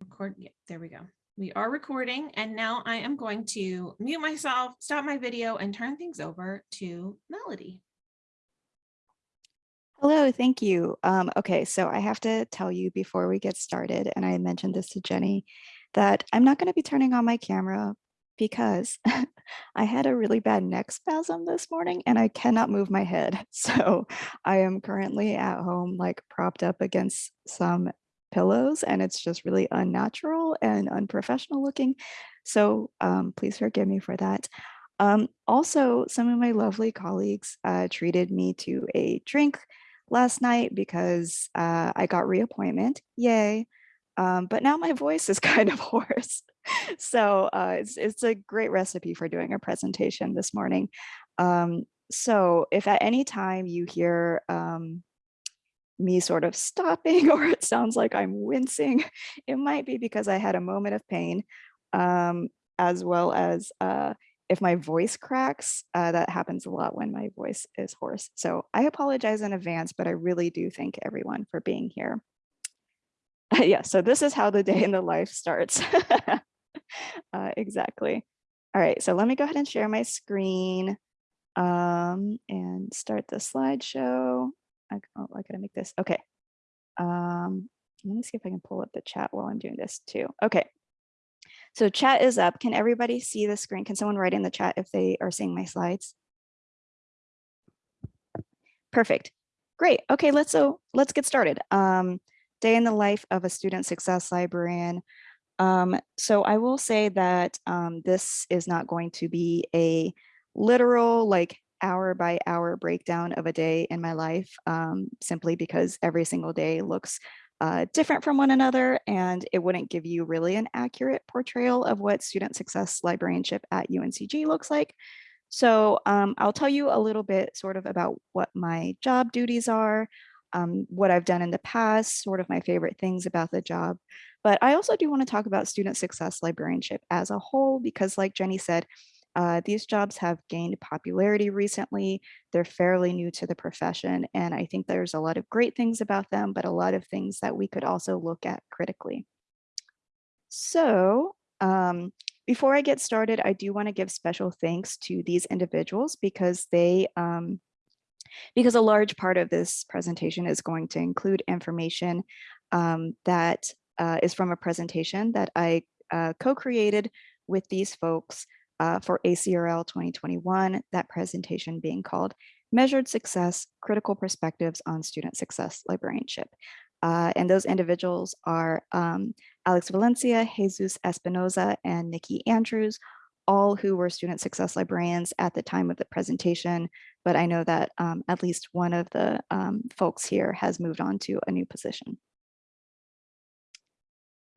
Record, yeah, there we go. We are recording and now I am going to mute myself, stop my video and turn things over to Melody. Hello, thank you. Um, okay, so I have to tell you before we get started, and I mentioned this to Jenny, that I'm not going to be turning on my camera because I had a really bad neck spasm this morning and I cannot move my head. So I am currently at home, like propped up against some pillows, and it's just really unnatural and unprofessional looking. So um, please forgive me for that. Um, also, some of my lovely colleagues uh, treated me to a drink last night because uh, I got reappointment, yay. Um, but now my voice is kind of hoarse. so uh, it's, it's a great recipe for doing a presentation this morning. Um, so if at any time you hear um, me sort of stopping or it sounds like I'm wincing, it might be because I had a moment of pain um, as well as uh, if my voice cracks, uh, that happens a lot when my voice is hoarse. So I apologize in advance, but I really do thank everyone for being here. yeah, so this is how the day in the life starts. uh, exactly. All right, so let me go ahead and share my screen um, and start the slideshow. I, oh, I gotta make this, okay. Um, let me see if I can pull up the chat while I'm doing this too. Okay, so chat is up. Can everybody see the screen? Can someone write in the chat if they are seeing my slides? Perfect. Great. Okay, let's so let's get started. Um, day in the life of a student success librarian. Um, so I will say that um, this is not going to be a literal like hour by hour breakdown of a day in my life, um, simply because every single day looks uh, different from one another, and it wouldn't give you really an accurate portrayal of what student success librarianship at UNCG looks like. So um, I'll tell you a little bit sort of about what my job duties are, um, what I've done in the past, sort of my favorite things about the job. But I also do want to talk about student success librarianship as a whole, because like Jenny said, uh, these jobs have gained popularity recently. They're fairly new to the profession, and I think there's a lot of great things about them, but a lot of things that we could also look at critically. So um, before I get started, I do want to give special thanks to these individuals because they um, because a large part of this presentation is going to include information um, that uh, is from a presentation that I uh, co-created with these folks uh, for ACRL 2021, that presentation being called Measured Success, Critical Perspectives on Student Success Librarianship. Uh, and those individuals are um, Alex Valencia, Jesus Espinoza, and Nikki Andrews, all who were student success librarians at the time of the presentation, but I know that um, at least one of the um, folks here has moved on to a new position.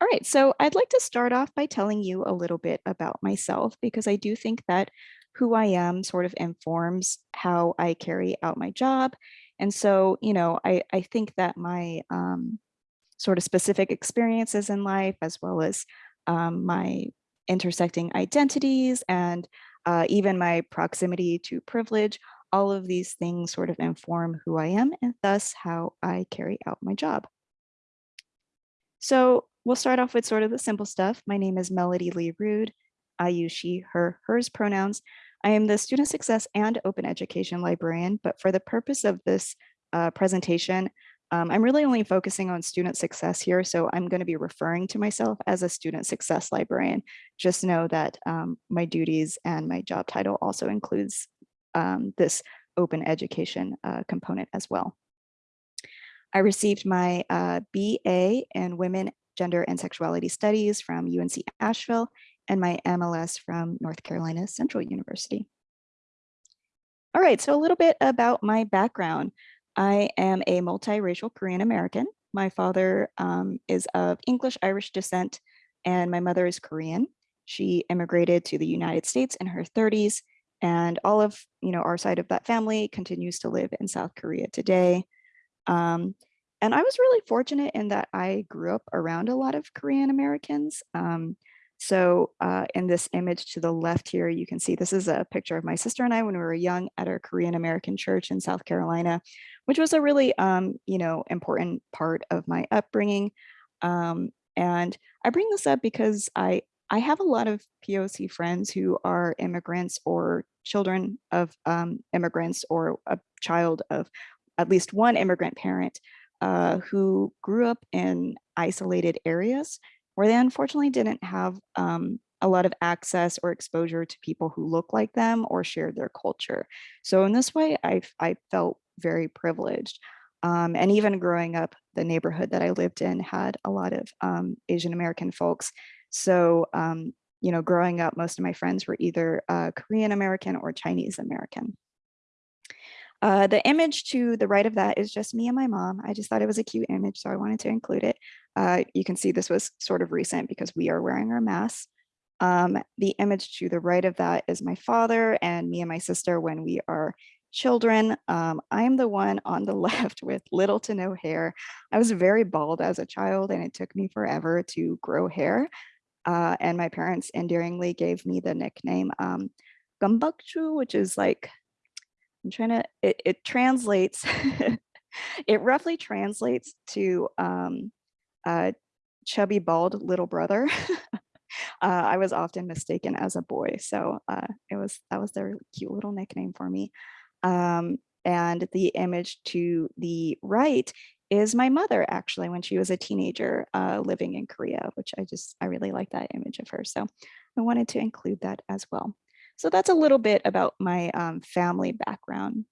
All right, so I'd like to start off by telling you a little bit about myself because I do think that who I am sort of informs how I carry out my job. And so, you know, I, I think that my um, sort of specific experiences in life, as well as um, my intersecting identities and uh, even my proximity to privilege, all of these things sort of inform who I am and thus how I carry out my job. So We'll start off with sort of the simple stuff. My name is Melody Lee Rood. I use she, her, hers pronouns. I am the student success and open education librarian, but for the purpose of this uh, presentation, um, I'm really only focusing on student success here, so I'm going to be referring to myself as a student success librarian. Just know that um, my duties and my job title also includes um, this open education uh, component as well. I received my uh, BA in Women Gender and Sexuality Studies from UNC Asheville, and my MLS from North Carolina Central University. All right, so a little bit about my background. I am a multiracial Korean American. My father um, is of English Irish descent, and my mother is Korean. She immigrated to the United States in her 30s, and all of you know our side of that family continues to live in South Korea today. Um, and I was really fortunate in that I grew up around a lot of Korean Americans. Um, so uh, in this image to the left here, you can see this is a picture of my sister and I when we were young at our Korean American church in South Carolina, which was a really, um, you know, important part of my upbringing. Um, and I bring this up because I I have a lot of POC friends who are immigrants or children of um, immigrants or a child of at least one immigrant parent uh, who grew up in isolated areas where they unfortunately didn't have um, a lot of access or exposure to people who look like them or shared their culture. So in this way, I, I felt very privileged. Um, and even growing up, the neighborhood that I lived in had a lot of um, Asian American folks. So, um, you know, growing up, most of my friends were either uh, Korean American or Chinese American. Uh, the image to the right of that is just me and my mom. I just thought it was a cute image, so I wanted to include it. Uh, you can see this was sort of recent because we are wearing our masks. Um, the image to the right of that is my father and me and my sister when we are children. Um, I'm the one on the left with little to no hair. I was very bald as a child and it took me forever to grow hair. Uh, and my parents endearingly gave me the nickname um, Gumbakchu, which is like, I'm trying to, it, it translates, it roughly translates to um, uh, chubby bald little brother. uh, I was often mistaken as a boy. So uh, it was, that was their cute little nickname for me. Um, and the image to the right is my mother actually when she was a teenager uh, living in Korea, which I just, I really like that image of her. So I wanted to include that as well. So that's a little bit about my um, family background.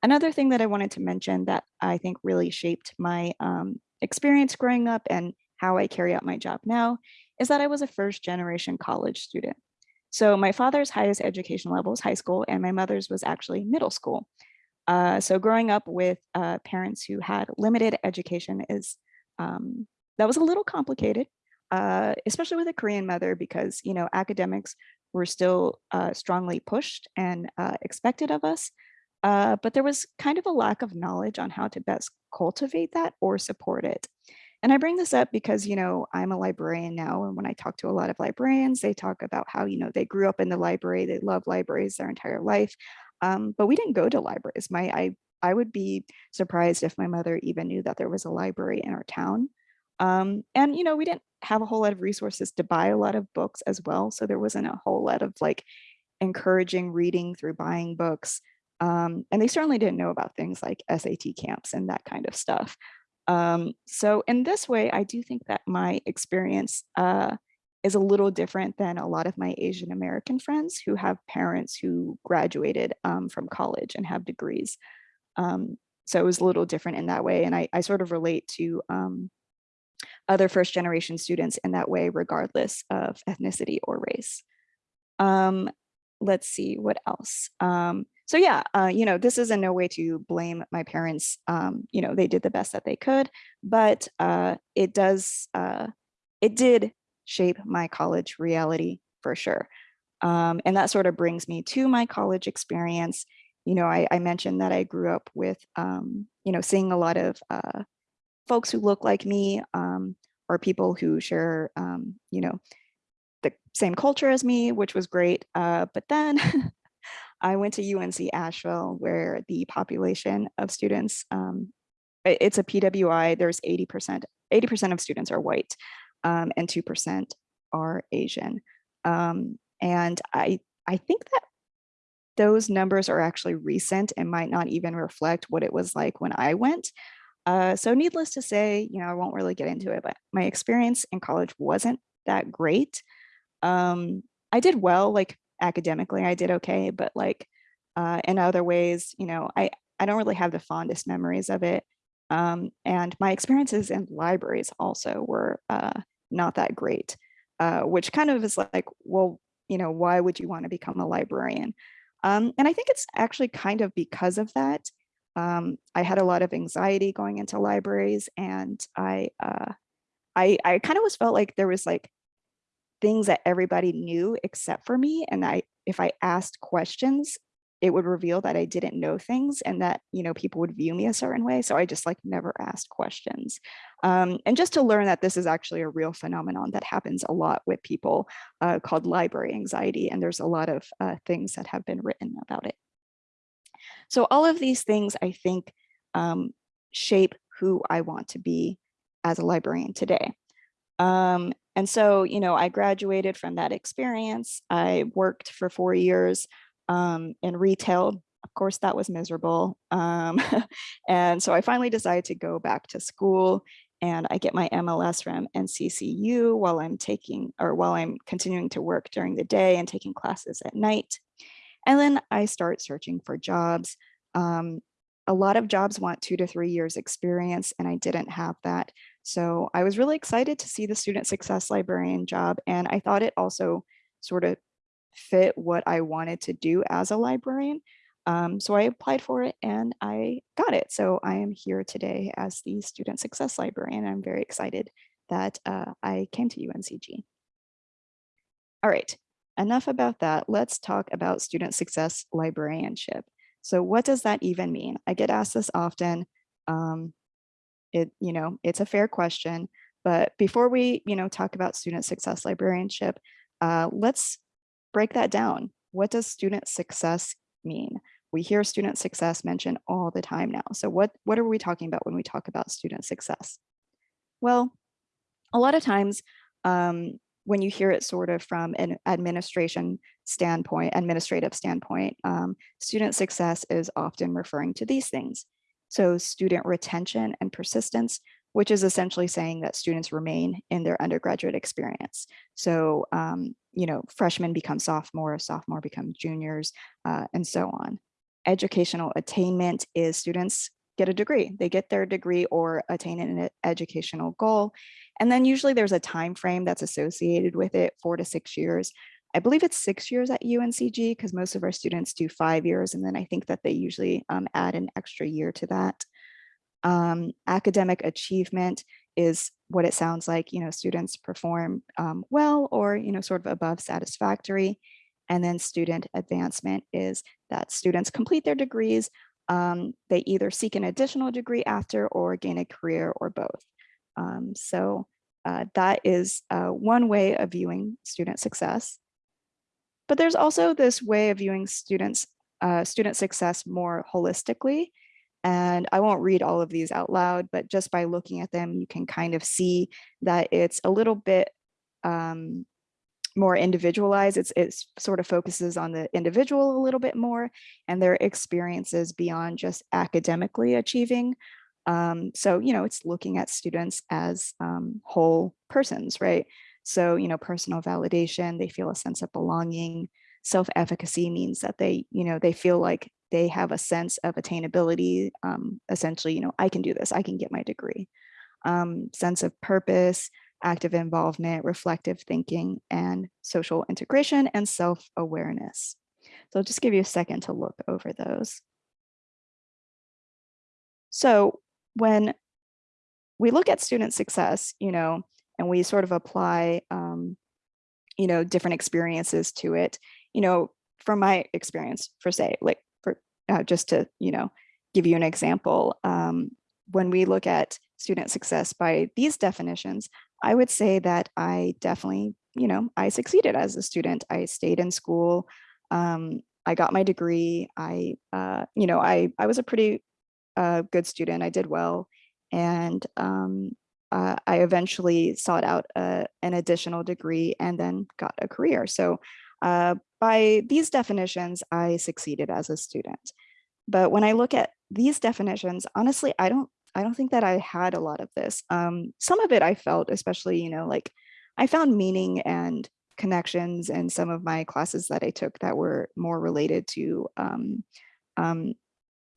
Another thing that I wanted to mention that I think really shaped my um, experience growing up and how I carry out my job now is that I was a first generation college student. So my father's highest education level is high school and my mother's was actually middle school. Uh, so growing up with uh, parents who had limited education is, um, that was a little complicated, uh, especially with a Korean mother because, you know, academics were still uh, strongly pushed and uh, expected of us. Uh, but there was kind of a lack of knowledge on how to best cultivate that or support it. And I bring this up because, you know, I'm a librarian now. And when I talk to a lot of librarians, they talk about how, you know, they grew up in the library, they love libraries their entire life. Um, but we didn't go to libraries. My, I, I would be surprised if my mother even knew that there was a library in our town. Um, and, you know, we didn't have a whole lot of resources to buy a lot of books as well. So there wasn't a whole lot of like encouraging reading through buying books. Um, and they certainly didn't know about things like SAT camps and that kind of stuff. Um, so in this way, I do think that my experience uh, is a little different than a lot of my Asian American friends who have parents who graduated um, from college and have degrees. Um, so it was a little different in that way. And I, I sort of relate to um, other first generation students in that way, regardless of ethnicity or race. Um, let's see what else. Um, so yeah, uh, you know, this is in no way to blame my parents. Um, you know, they did the best that they could, but uh, it does, uh, it did shape my college reality for sure. Um, and that sort of brings me to my college experience. You know, I, I mentioned that I grew up with, um, you know, seeing a lot of uh, folks who look like me um, or people who share, um, you know, the same culture as me, which was great. Uh, but then I went to UNC Asheville where the population of students, um, it's a PWI, there's 80%, 80% of students are white um, and 2% are Asian. Um, and I, I think that those numbers are actually recent and might not even reflect what it was like when I went. Uh, so needless to say, you know, I won't really get into it, but my experience in college wasn't that great. Um, I did well, like academically, I did okay, but like uh, in other ways, you know, I, I don't really have the fondest memories of it. Um, and my experiences in libraries also were uh, not that great, uh, which kind of is like, well, you know, why would you want to become a librarian? Um, and I think it's actually kind of because of that. Um, I had a lot of anxiety going into libraries and I, uh, I, I kind of was felt like there was like things that everybody knew except for me. And I, if I asked questions, it would reveal that I didn't know things and that, you know, people would view me a certain way. So I just like never asked questions. Um, and just to learn that this is actually a real phenomenon that happens a lot with people uh, called library anxiety. And there's a lot of uh, things that have been written about it. So all of these things, I think, um, shape who I want to be as a librarian today. Um, and so, you know, I graduated from that experience. I worked for four years um, in retail. Of course, that was miserable. Um, and so I finally decided to go back to school and I get my MLS from NCCU while I'm taking or while I'm continuing to work during the day and taking classes at night. And then I start searching for jobs. Um, a lot of jobs want two to three years experience and I didn't have that. So I was really excited to see the student success librarian job. And I thought it also sort of fit what I wanted to do as a librarian. Um, so I applied for it and I got it. So I am here today as the student success librarian. I'm very excited that uh, I came to UNCG. All right, enough about that. Let's talk about student success librarianship. So what does that even mean? I get asked this often. Um, it, you know, it's a fair question, but before we, you know, talk about student success librarianship, uh, let's break that down. What does student success mean? We hear student success mentioned all the time now. So what, what are we talking about when we talk about student success? Well, a lot of times um, when you hear it sort of from an administration standpoint, administrative standpoint, um, student success is often referring to these things. So student retention and persistence, which is essentially saying that students remain in their undergraduate experience. So, um, you know, freshmen become sophomore, sophomore become juniors, uh, and so on. Educational attainment is students get a degree. They get their degree or attain an educational goal. And then usually there's a time frame that's associated with it, four to six years. I believe it's six years at UNCG because most of our students do five years. And then I think that they usually um, add an extra year to that. Um, academic achievement is what it sounds like, you know, students perform um, well or, you know, sort of above satisfactory. And then student advancement is that students complete their degrees. Um, they either seek an additional degree after or gain a career or both. Um, so uh, that is uh, one way of viewing student success. But there's also this way of viewing students, uh, student success more holistically. And I won't read all of these out loud, but just by looking at them, you can kind of see that it's a little bit um, more individualized. It's, it sort of focuses on the individual a little bit more and their experiences beyond just academically achieving. Um, so, you know, it's looking at students as um, whole persons, right? So, you know, personal validation, they feel a sense of belonging. Self-efficacy means that they, you know, they feel like they have a sense of attainability. Um, essentially, you know, I can do this, I can get my degree. Um, sense of purpose, active involvement, reflective thinking, and social integration and self-awareness. So I'll just give you a second to look over those. So when we look at student success, you know, and we sort of apply, um, you know, different experiences to it. You know, from my experience, for say, like for uh, just to, you know, give you an example, um, when we look at student success by these definitions, I would say that I definitely, you know, I succeeded as a student. I stayed in school. Um, I got my degree. I, uh, you know, I, I was a pretty uh, good student. I did well. And um, uh, I eventually sought out a, an additional degree and then got a career. So uh, by these definitions, I succeeded as a student. But when I look at these definitions, honestly, I don't I don't think that I had a lot of this. Um, some of it I felt, especially, you know, like I found meaning and connections in some of my classes that I took that were more related to um, um,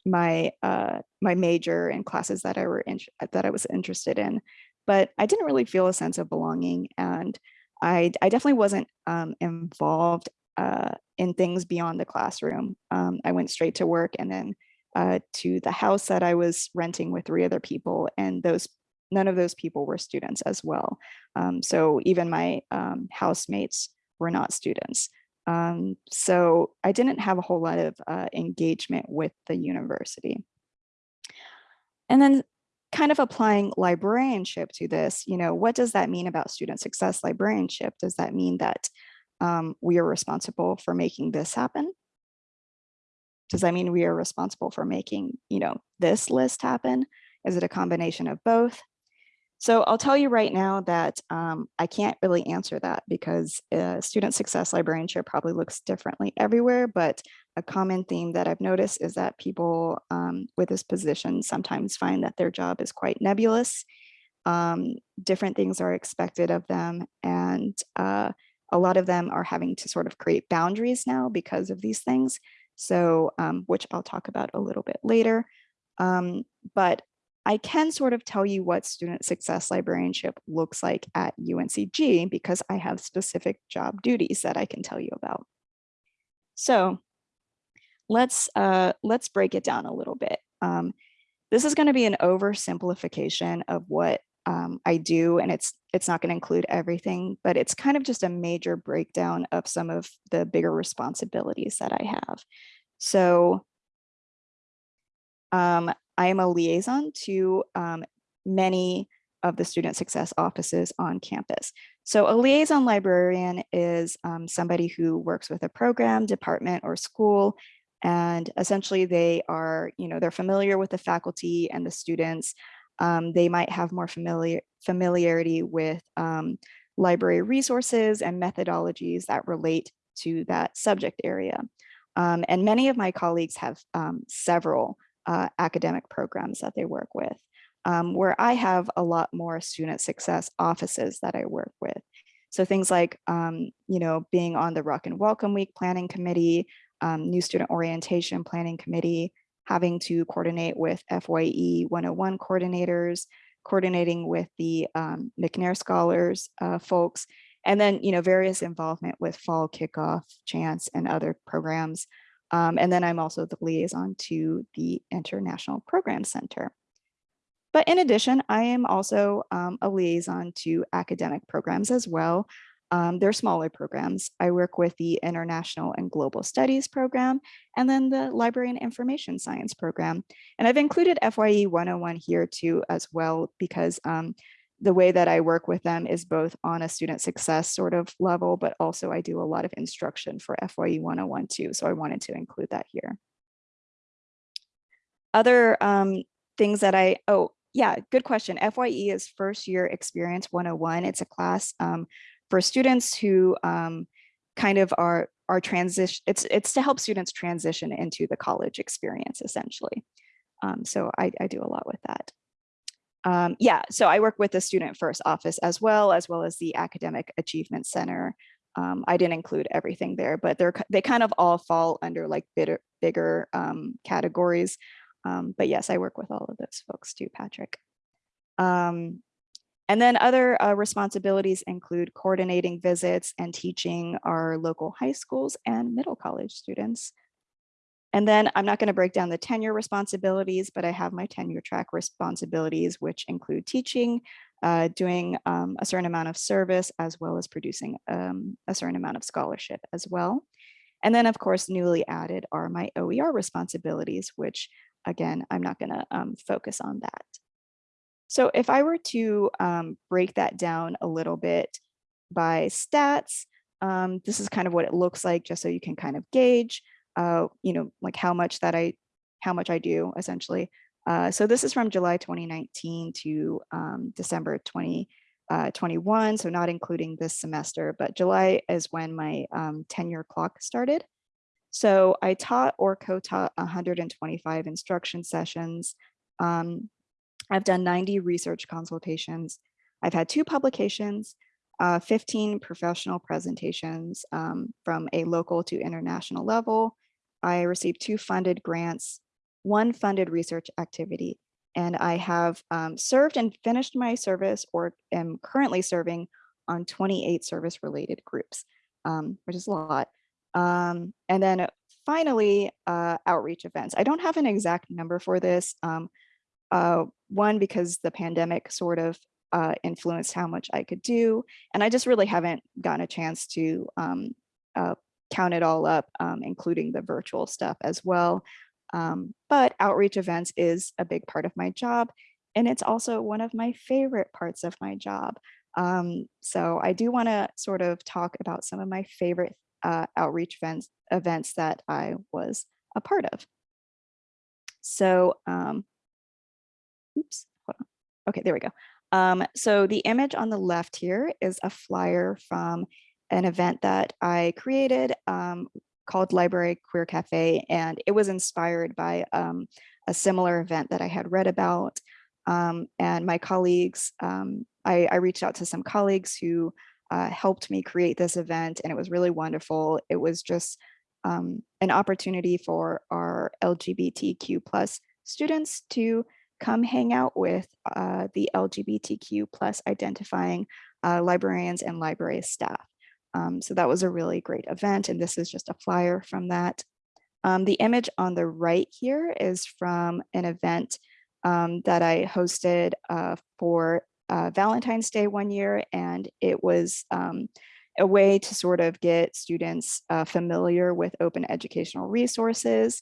my uh, my major and classes that I were in, that I was interested in, but I didn't really feel a sense of belonging, and I I definitely wasn't um, involved uh, in things beyond the classroom. Um, I went straight to work and then uh, to the house that I was renting with three other people, and those none of those people were students as well. Um, so even my um, housemates were not students. Um, so I didn't have a whole lot of uh, engagement with the university. And then kind of applying librarianship to this, you know, what does that mean about student success librarianship? Does that mean that um, we are responsible for making this happen? Does that mean we are responsible for making, you know, this list happen? Is it a combination of both? So I'll tell you right now that um, I can't really answer that because uh, student success librarianship probably looks differently everywhere, but a common theme that I've noticed is that people um, with this position sometimes find that their job is quite nebulous. Um, different things are expected of them and uh, a lot of them are having to sort of create boundaries now because of these things. So, um, which I'll talk about a little bit later. Um, but I can sort of tell you what student success librarianship looks like at UNCG because I have specific job duties that I can tell you about. So let's uh, let's break it down a little bit. Um, this is going to be an oversimplification of what um, I do, and it's it's not going to include everything, but it's kind of just a major breakdown of some of the bigger responsibilities that I have. So um, I am a liaison to um, many of the student success offices on campus. So a liaison librarian is um, somebody who works with a program, department, or school, and essentially they are, you know, they're familiar with the faculty and the students. Um, they might have more familiar familiarity with um, library resources and methodologies that relate to that subject area. Um, and many of my colleagues have um, several uh, academic programs that they work with, um, where I have a lot more student success offices that I work with. So things like, um, you know, being on the Rawkin' Welcome Week Planning Committee, New Student Orientation Planning Committee, having to coordinate with FYE 101 coordinators, coordinating with the um, McNair Scholars uh, folks, and then, you know, various involvement with fall kickoff, chance, and other programs. Um, and then I'm also the liaison to the International Program Center. But in addition, I am also um, a liaison to academic programs as well. Um, they're smaller programs. I work with the International and Global Studies program, and then the Library and Information Science program. And I've included FYE 101 here too as well, because um, the way that I work with them is both on a student success sort of level, but also I do a lot of instruction for FYE 101 too. So I wanted to include that here. Other um, things that I, oh, yeah, good question. FYE is first year experience 101. It's a class um, for students who um, kind of are, are transition, it's, it's to help students transition into the college experience essentially. Um, so I, I do a lot with that. Um, yeah, so I work with the Student First Office as well, as well as the Academic Achievement Center. Um, I didn't include everything there, but they're they kind of all fall under like bigger, bigger um, categories. Um, but yes, I work with all of those folks too, Patrick. And then other uh, responsibilities include coordinating visits and teaching our local high schools and middle college students. And then I'm not going to break down the tenure responsibilities, but I have my tenure track responsibilities, which include teaching, uh, doing um, a certain amount of service, as well as producing um, a certain amount of scholarship as well. And then, of course, newly added are my OER responsibilities, which, again, I'm not going to um, focus on that. So if I were to um, break that down a little bit by stats, um, this is kind of what it looks like, just so you can kind of gauge uh, you know, like how much that I, how much I do essentially. Uh, so this is from July 2019 to um, December 2021, uh, so not including this semester, but July is when my um, tenure clock started. So I taught or co-taught 125 instruction sessions. Um, I've done 90 research consultations. I've had two publications, uh, 15 professional presentations um, from a local to international level, I received two funded grants, one funded research activity, and I have um, served and finished my service or am currently serving on 28 service related groups, um, which is a lot. Um, and then finally, uh, outreach events. I don't have an exact number for this. Uh, one, because the pandemic sort of uh, influenced how much I could do. And I just really haven't gotten a chance to um, uh, count it all up, um, including the virtual stuff as well. Um, but outreach events is a big part of my job. And it's also one of my favorite parts of my job. Um, so I do want to sort of talk about some of my favorite uh, outreach events, events that I was a part of. So, um, oops, hold on. Okay, there we go. Um, so the image on the left here is a flyer from an event that I created um, called Library Queer Cafe, and it was inspired by um, a similar event that I had read about. Um, and my colleagues, um, I, I reached out to some colleagues who uh, helped me create this event, and it was really wonderful. It was just um, an opportunity for our LGBTQ plus students to come hang out with uh, the LGBTQ plus identifying uh, librarians and library staff. Um, so that was a really great event, and this is just a flyer from that. Um, the image on the right here is from an event um, that I hosted uh, for uh, Valentine's Day one year, and it was um, a way to sort of get students uh, familiar with open educational resources.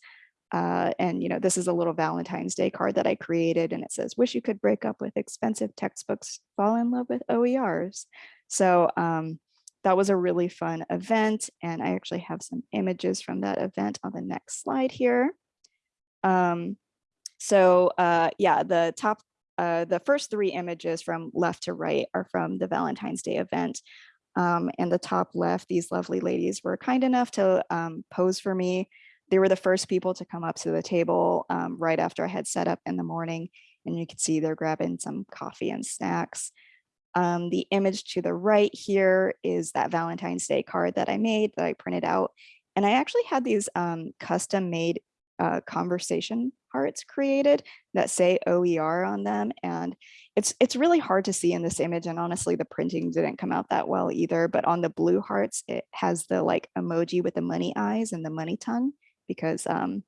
Uh, and, you know, this is a little Valentine's Day card that I created, and it says, wish you could break up with expensive textbooks, fall in love with OERs. So um, that was a really fun event, and I actually have some images from that event on the next slide here. Um, so uh, yeah, the top, uh, the first three images from left to right are from the Valentine's Day event. Um, and the top left, these lovely ladies were kind enough to um, pose for me. They were the first people to come up to the table um, right after I had set up in the morning. And you can see they're grabbing some coffee and snacks. Um, the image to the right here is that Valentine's Day card that I made that I printed out. And I actually had these um, custom made uh, conversation hearts created that say OER on them. And it's it's really hard to see in this image. And honestly, the printing didn't come out that well either. But on the blue hearts, it has the like emoji with the money eyes and the money tongue because, um,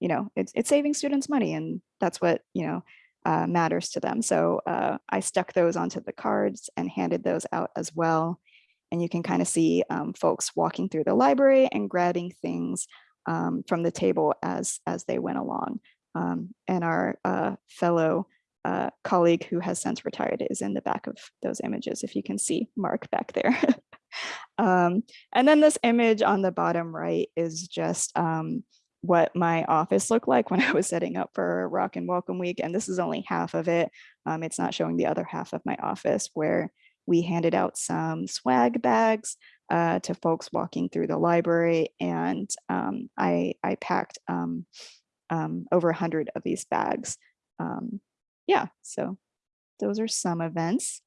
you know, it's, it's saving students money and that's what, you know, uh, matters to them. So uh, I stuck those onto the cards and handed those out as well. And you can kind of see um, folks walking through the library and grabbing things um, from the table as, as they went along. Um, and our uh, fellow uh, colleague who has since retired is in the back of those images, if you can see Mark back there. um, and then this image on the bottom right is just um, what my office looked like when I was setting up for Rawkin' Welcome Week. And this is only half of it. Um, it's not showing the other half of my office where we handed out some swag bags uh, to folks walking through the library. And um, I, I packed um, um, over 100 of these bags. Yeah, so those are some events.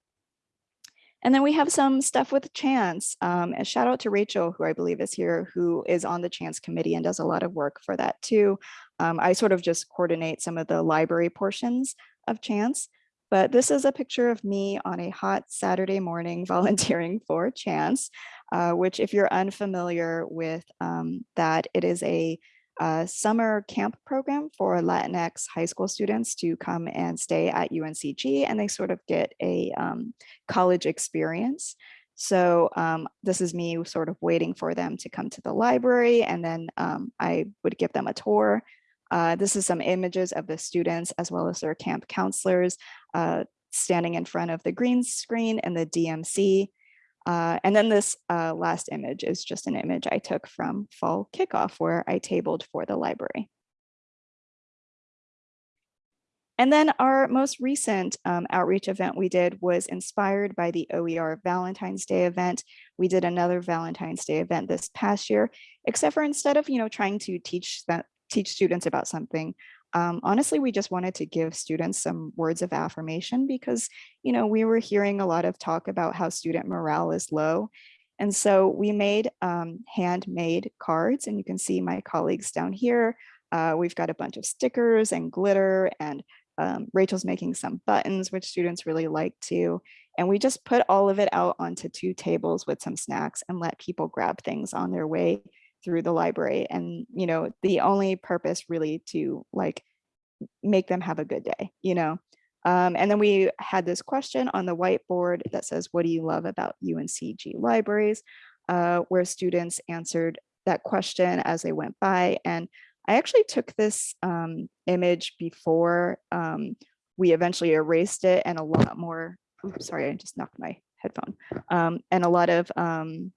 And then we have some stuff with Chance. Um, and shout out to Rachel, who I believe is here, who is on the Chance committee and does a lot of work for that too. Um, I sort of just coordinate some of the library portions of Chance. But this is a picture of me on a hot Saturday morning volunteering for Chance, uh, which if you're unfamiliar with um, that, it is a a summer camp program for Latinx high school students to come and stay at UNCG and they sort of get a um, college experience. So um, this is me sort of waiting for them to come to the library and then um, I would give them a tour. Uh, this is some images of the students as well as their camp counselors uh, standing in front of the green screen and the DMC. Uh, and then this uh, last image is just an image I took from fall kickoff where I tabled for the library. And then our most recent um, outreach event we did was inspired by the OER Valentine's Day event. We did another Valentine's Day event this past year, except for instead of you know trying to teach that teach students about something, um, honestly, we just wanted to give students some words of affirmation because, you know, we were hearing a lot of talk about how student morale is low. And so we made um, handmade cards and you can see my colleagues down here. Uh, we've got a bunch of stickers and glitter and um, Rachel's making some buttons, which students really like too. And we just put all of it out onto two tables with some snacks and let people grab things on their way through the library and you know the only purpose really to like make them have a good day you know? Um, and then we had this question on the whiteboard that says what do you love about uncg libraries? Uh, where students answered that question as they went by and i actually took this um, image before um, we eventually erased it and a lot more oops, sorry i just knocked my headphone um, and a lot of um,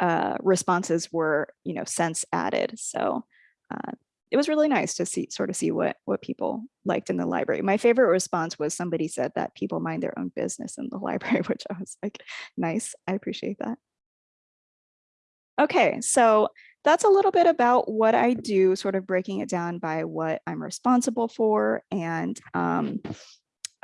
uh, responses were, you know, sense added. So uh, it was really nice to see sort of see what what people liked in the library. My favorite response was somebody said that people mind their own business in the library, which I was like, nice. I appreciate that. Okay, so that's a little bit about what I do, sort of breaking it down by what I'm responsible for and um,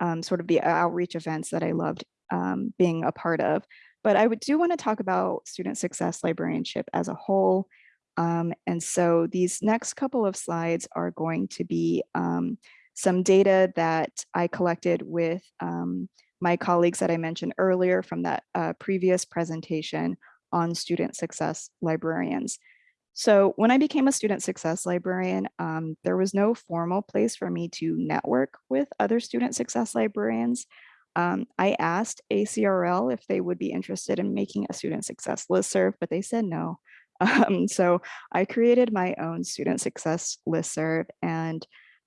um, sort of the outreach events that I loved um, being a part of. But I would do want to talk about student success librarianship as a whole. Um, and so these next couple of slides are going to be um, some data that I collected with um, my colleagues that I mentioned earlier from that uh, previous presentation on student success librarians. So when I became a student success librarian, um, there was no formal place for me to network with other student success librarians. Um, I asked ACRL if they would be interested in making a student success listserv, but they said no. Um, so I created my own student success listserv and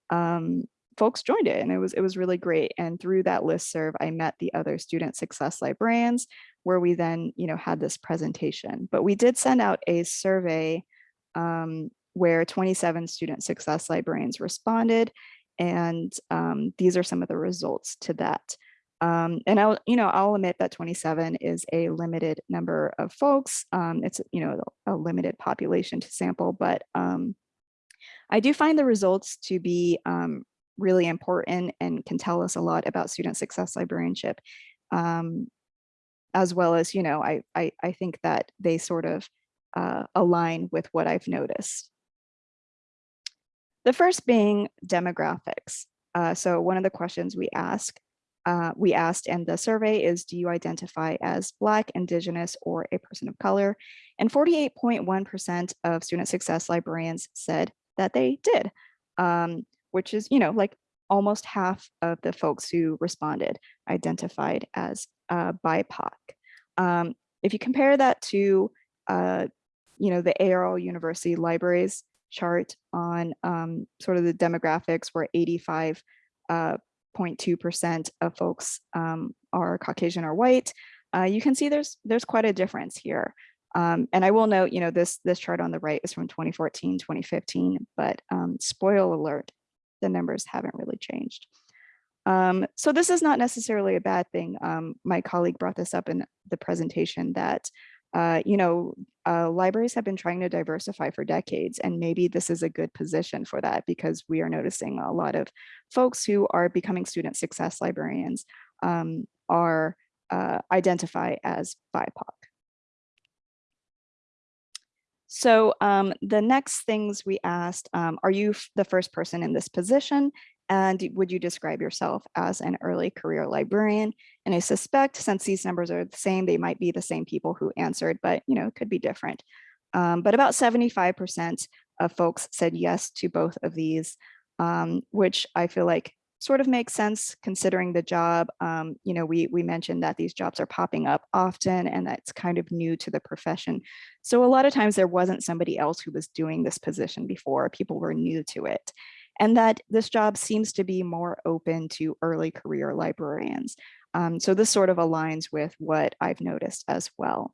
um, folks joined it and it was it was really great. And through that listserv, I met the other student success librarians where we then you know had this presentation. But we did send out a survey um, where 27 student success librarians responded. And um, these are some of the results to that. Um, and I'll, you know, I'll admit that 27 is a limited number of folks. Um, it's, you know, a limited population to sample, but um, I do find the results to be um, really important and can tell us a lot about student success librarianship. Um, as well as, you know, I, I, I think that they sort of uh, align with what I've noticed. The first being demographics. Uh, so one of the questions we ask uh, we asked in the survey is, do you identify as Black, Indigenous, or a person of color? And 48.1% of student success librarians said that they did, um, which is, you know, like almost half of the folks who responded identified as uh, BIPOC. Um, if you compare that to, uh, you know, the ARL University Libraries chart on um, sort of the demographics where 85 uh, 0.2% of folks um, are Caucasian or white, uh, you can see there's there's quite a difference here. Um, and I will note, you know, this this chart on the right is from 2014, 2015, but um, spoil alert, the numbers haven't really changed. Um, so this is not necessarily a bad thing. Um, my colleague brought this up in the presentation that uh, you know, uh, libraries have been trying to diversify for decades, and maybe this is a good position for that because we are noticing a lot of folks who are becoming student success librarians um, are uh, identify as BIPOC. So um, the next things we asked, um, are you the first person in this position? And would you describe yourself as an early career librarian? And I suspect since these numbers are the same, they might be the same people who answered, but you know, it could be different. Um, but about 75% of folks said yes to both of these, um, which I feel like sort of makes sense considering the job. Um, you know, we, we mentioned that these jobs are popping up often and that's kind of new to the profession. So a lot of times there wasn't somebody else who was doing this position before, people were new to it and that this job seems to be more open to early career librarians. Um, so this sort of aligns with what I've noticed as well.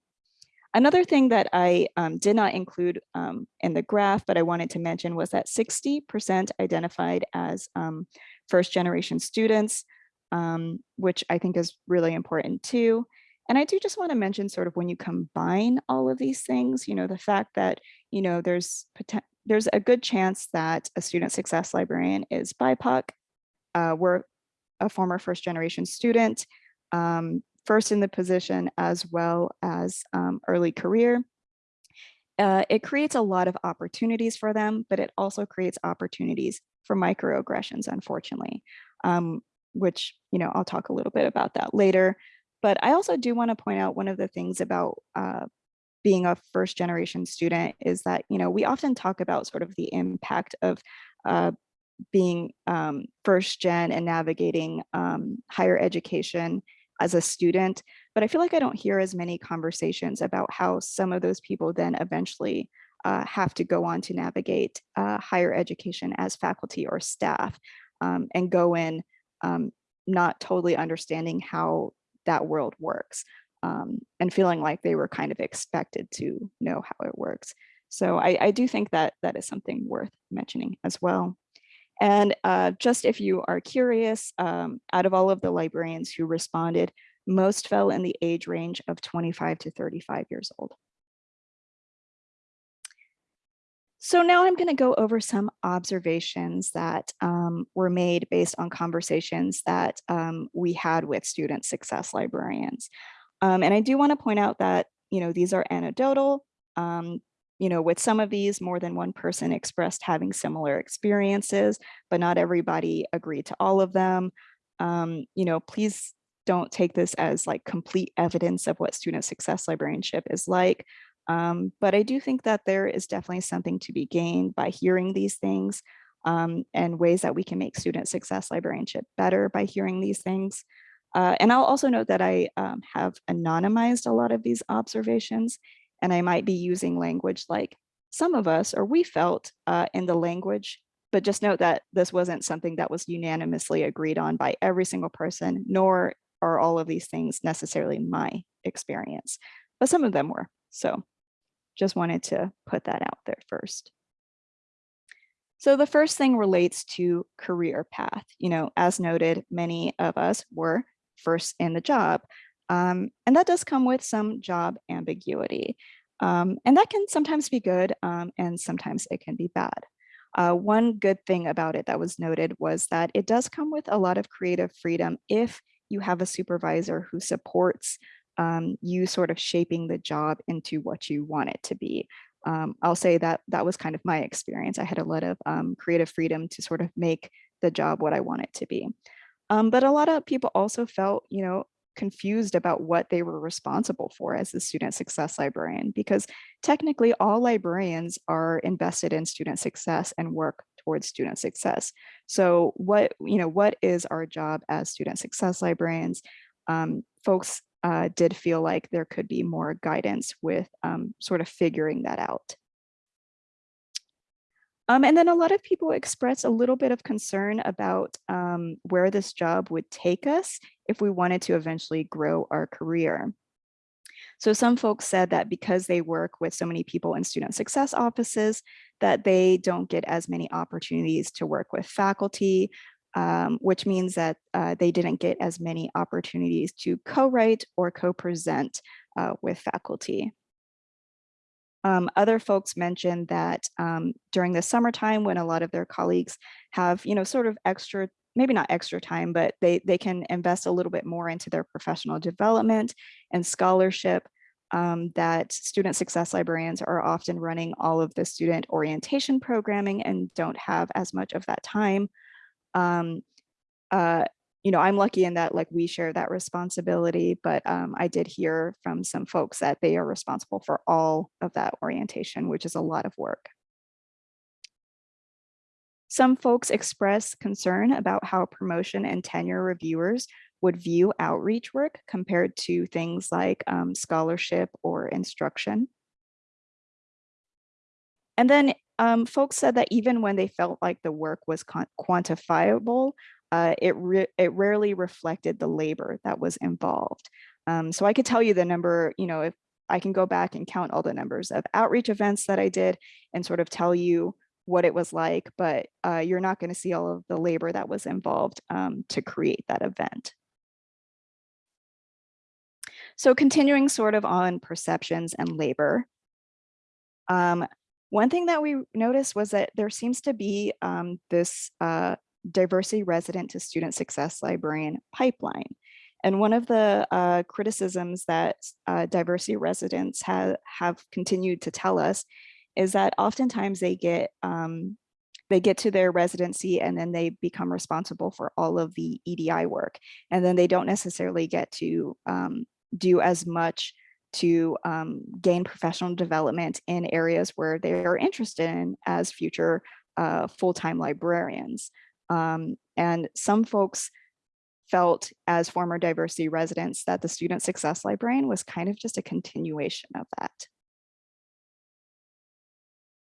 Another thing that I um, did not include um, in the graph, but I wanted to mention was that 60% identified as um, first generation students, um, which I think is really important too. And I do just want to mention sort of when you combine all of these things, you know, the fact that, you know, there's there's a good chance that a student success librarian is BIPOC. Uh, we're a former first generation student, um, first in the position as well as um, early career. Uh, it creates a lot of opportunities for them, but it also creates opportunities for microaggressions, unfortunately, um, which, you know, I'll talk a little bit about that later. But I also do want to point out one of the things about uh, being a first generation student is that, you know, we often talk about sort of the impact of uh, being um, first gen and navigating um, higher education as a student, but I feel like I don't hear as many conversations about how some of those people then eventually uh, have to go on to navigate uh, higher education as faculty or staff um, and go in um, not totally understanding how that world works um, and feeling like they were kind of expected to know how it works. So I, I do think that that is something worth mentioning as well. And uh, just if you are curious, um, out of all of the librarians who responded, most fell in the age range of 25 to 35 years old. So now I'm going to go over some observations that um, were made based on conversations that um, we had with student success librarians. Um, and I do want to point out that, you know, these are anecdotal. Um, you know, with some of these, more than one person expressed having similar experiences, but not everybody agreed to all of them. Um, you know, please don't take this as like complete evidence of what student success librarianship is like. Um, but I do think that there is definitely something to be gained by hearing these things um, and ways that we can make student success librarianship better by hearing these things. Uh, and I'll also note that I um, have anonymized a lot of these observations and I might be using language like some of us or we felt uh, in the language, but just note that this wasn't something that was unanimously agreed on by every single person, nor are all of these things necessarily my experience, but some of them were. So just wanted to put that out there first. So the first thing relates to career path. You know, as noted, many of us were first in the job. Um, and that does come with some job ambiguity. Um, and that can sometimes be good um, and sometimes it can be bad. Uh, one good thing about it that was noted was that it does come with a lot of creative freedom if you have a supervisor who supports um, you sort of shaping the job into what you want it to be. Um, I'll say that that was kind of my experience. I had a lot of um, creative freedom to sort of make the job what I want it to be. Um, but a lot of people also felt, you know, confused about what they were responsible for as the student success librarian, because technically all librarians are invested in student success and work towards student success. So what, you know, what is our job as student success librarians? Um, folks uh, did feel like there could be more guidance with um, sort of figuring that out. Um, and then a lot of people express a little bit of concern about um, where this job would take us if we wanted to eventually grow our career. So some folks said that because they work with so many people in student success offices, that they don't get as many opportunities to work with faculty, um, which means that uh, they didn't get as many opportunities to co-write or co-present uh, with faculty. Um, other folks mentioned that um, during the summertime when a lot of their colleagues have, you know, sort of extra, maybe not extra time, but they, they can invest a little bit more into their professional development and scholarship, um, that student success librarians are often running all of the student orientation programming and don't have as much of that time. Um, uh, you know, I'm lucky in that like we share that responsibility, but um, I did hear from some folks that they are responsible for all of that orientation, which is a lot of work. Some folks express concern about how promotion and tenure reviewers would view outreach work compared to things like um, scholarship or instruction. And then um, folks said that even when they felt like the work was quantifiable, uh, it, it rarely reflected the labor that was involved. Um, so I could tell you the number, you know, if I can go back and count all the numbers of outreach events that I did and sort of tell you what it was like, but uh, you're not going to see all of the labor that was involved um, to create that event. So continuing sort of on perceptions and labor, um, one thing that we noticed was that there seems to be um, this uh, diversity resident to student success librarian pipeline. And one of the uh, criticisms that uh, diversity residents have, have continued to tell us is that oftentimes they get um, they get to their residency and then they become responsible for all of the EDI work. And then they don't necessarily get to um, do as much to um, gain professional development in areas where they are interested in as future uh, full-time librarians. Um, and some folks felt as former diversity residents that the student success librarian was kind of just a continuation of that.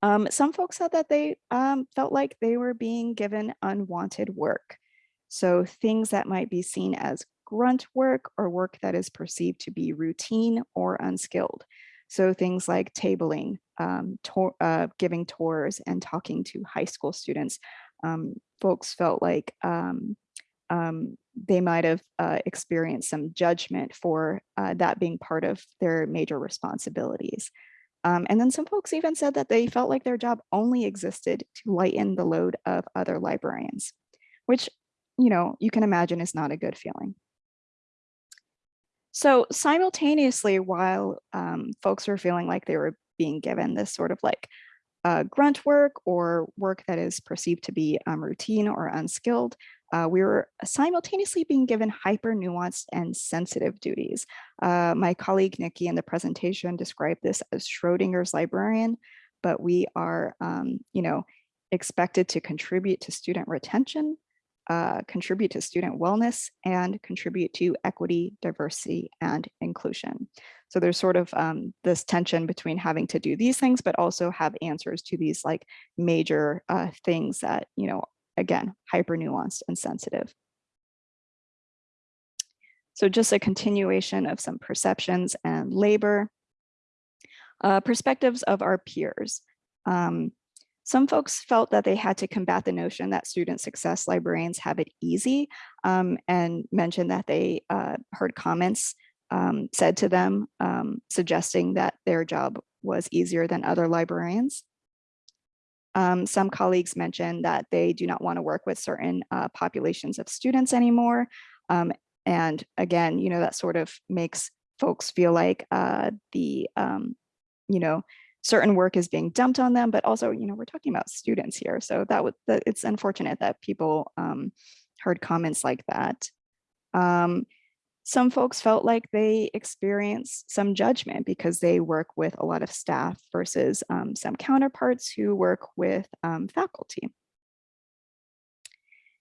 Um, some folks said that they um, felt like they were being given unwanted work. So things that might be seen as grunt work or work that is perceived to be routine or unskilled. So things like tabling, um, uh, giving tours and talking to high school students, um, folks felt like um, um, they might have uh, experienced some judgment for uh, that being part of their major responsibilities. Um, and then some folks even said that they felt like their job only existed to lighten the load of other librarians, which, you know, you can imagine is not a good feeling. So simultaneously, while um, folks were feeling like they were being given this sort of like uh, grunt work or work that is perceived to be um, routine or unskilled, uh, we were simultaneously being given hyper nuanced and sensitive duties. Uh, my colleague Nikki in the presentation described this as Schrodinger's librarian, but we are, um, you know, expected to contribute to student retention, uh, contribute to student wellness, and contribute to equity, diversity, and inclusion. So there's sort of um, this tension between having to do these things, but also have answers to these like major uh, things that, you know, again, hyper nuanced and sensitive. So just a continuation of some perceptions and labor. Uh, perspectives of our peers. Um, some folks felt that they had to combat the notion that student success librarians have it easy um, and mentioned that they uh, heard comments um, said to them um, suggesting that their job was easier than other librarians. Um, some colleagues mentioned that they do not want to work with certain uh, populations of students anymore. Um, and again, you know, that sort of makes folks feel like uh, the, um, you know, certain work is being dumped on them, but also, you know, we're talking about students here. So that would, that it's unfortunate that people um, heard comments like that. Um, some folks felt like they experienced some judgment because they work with a lot of staff versus um, some counterparts who work with um, faculty.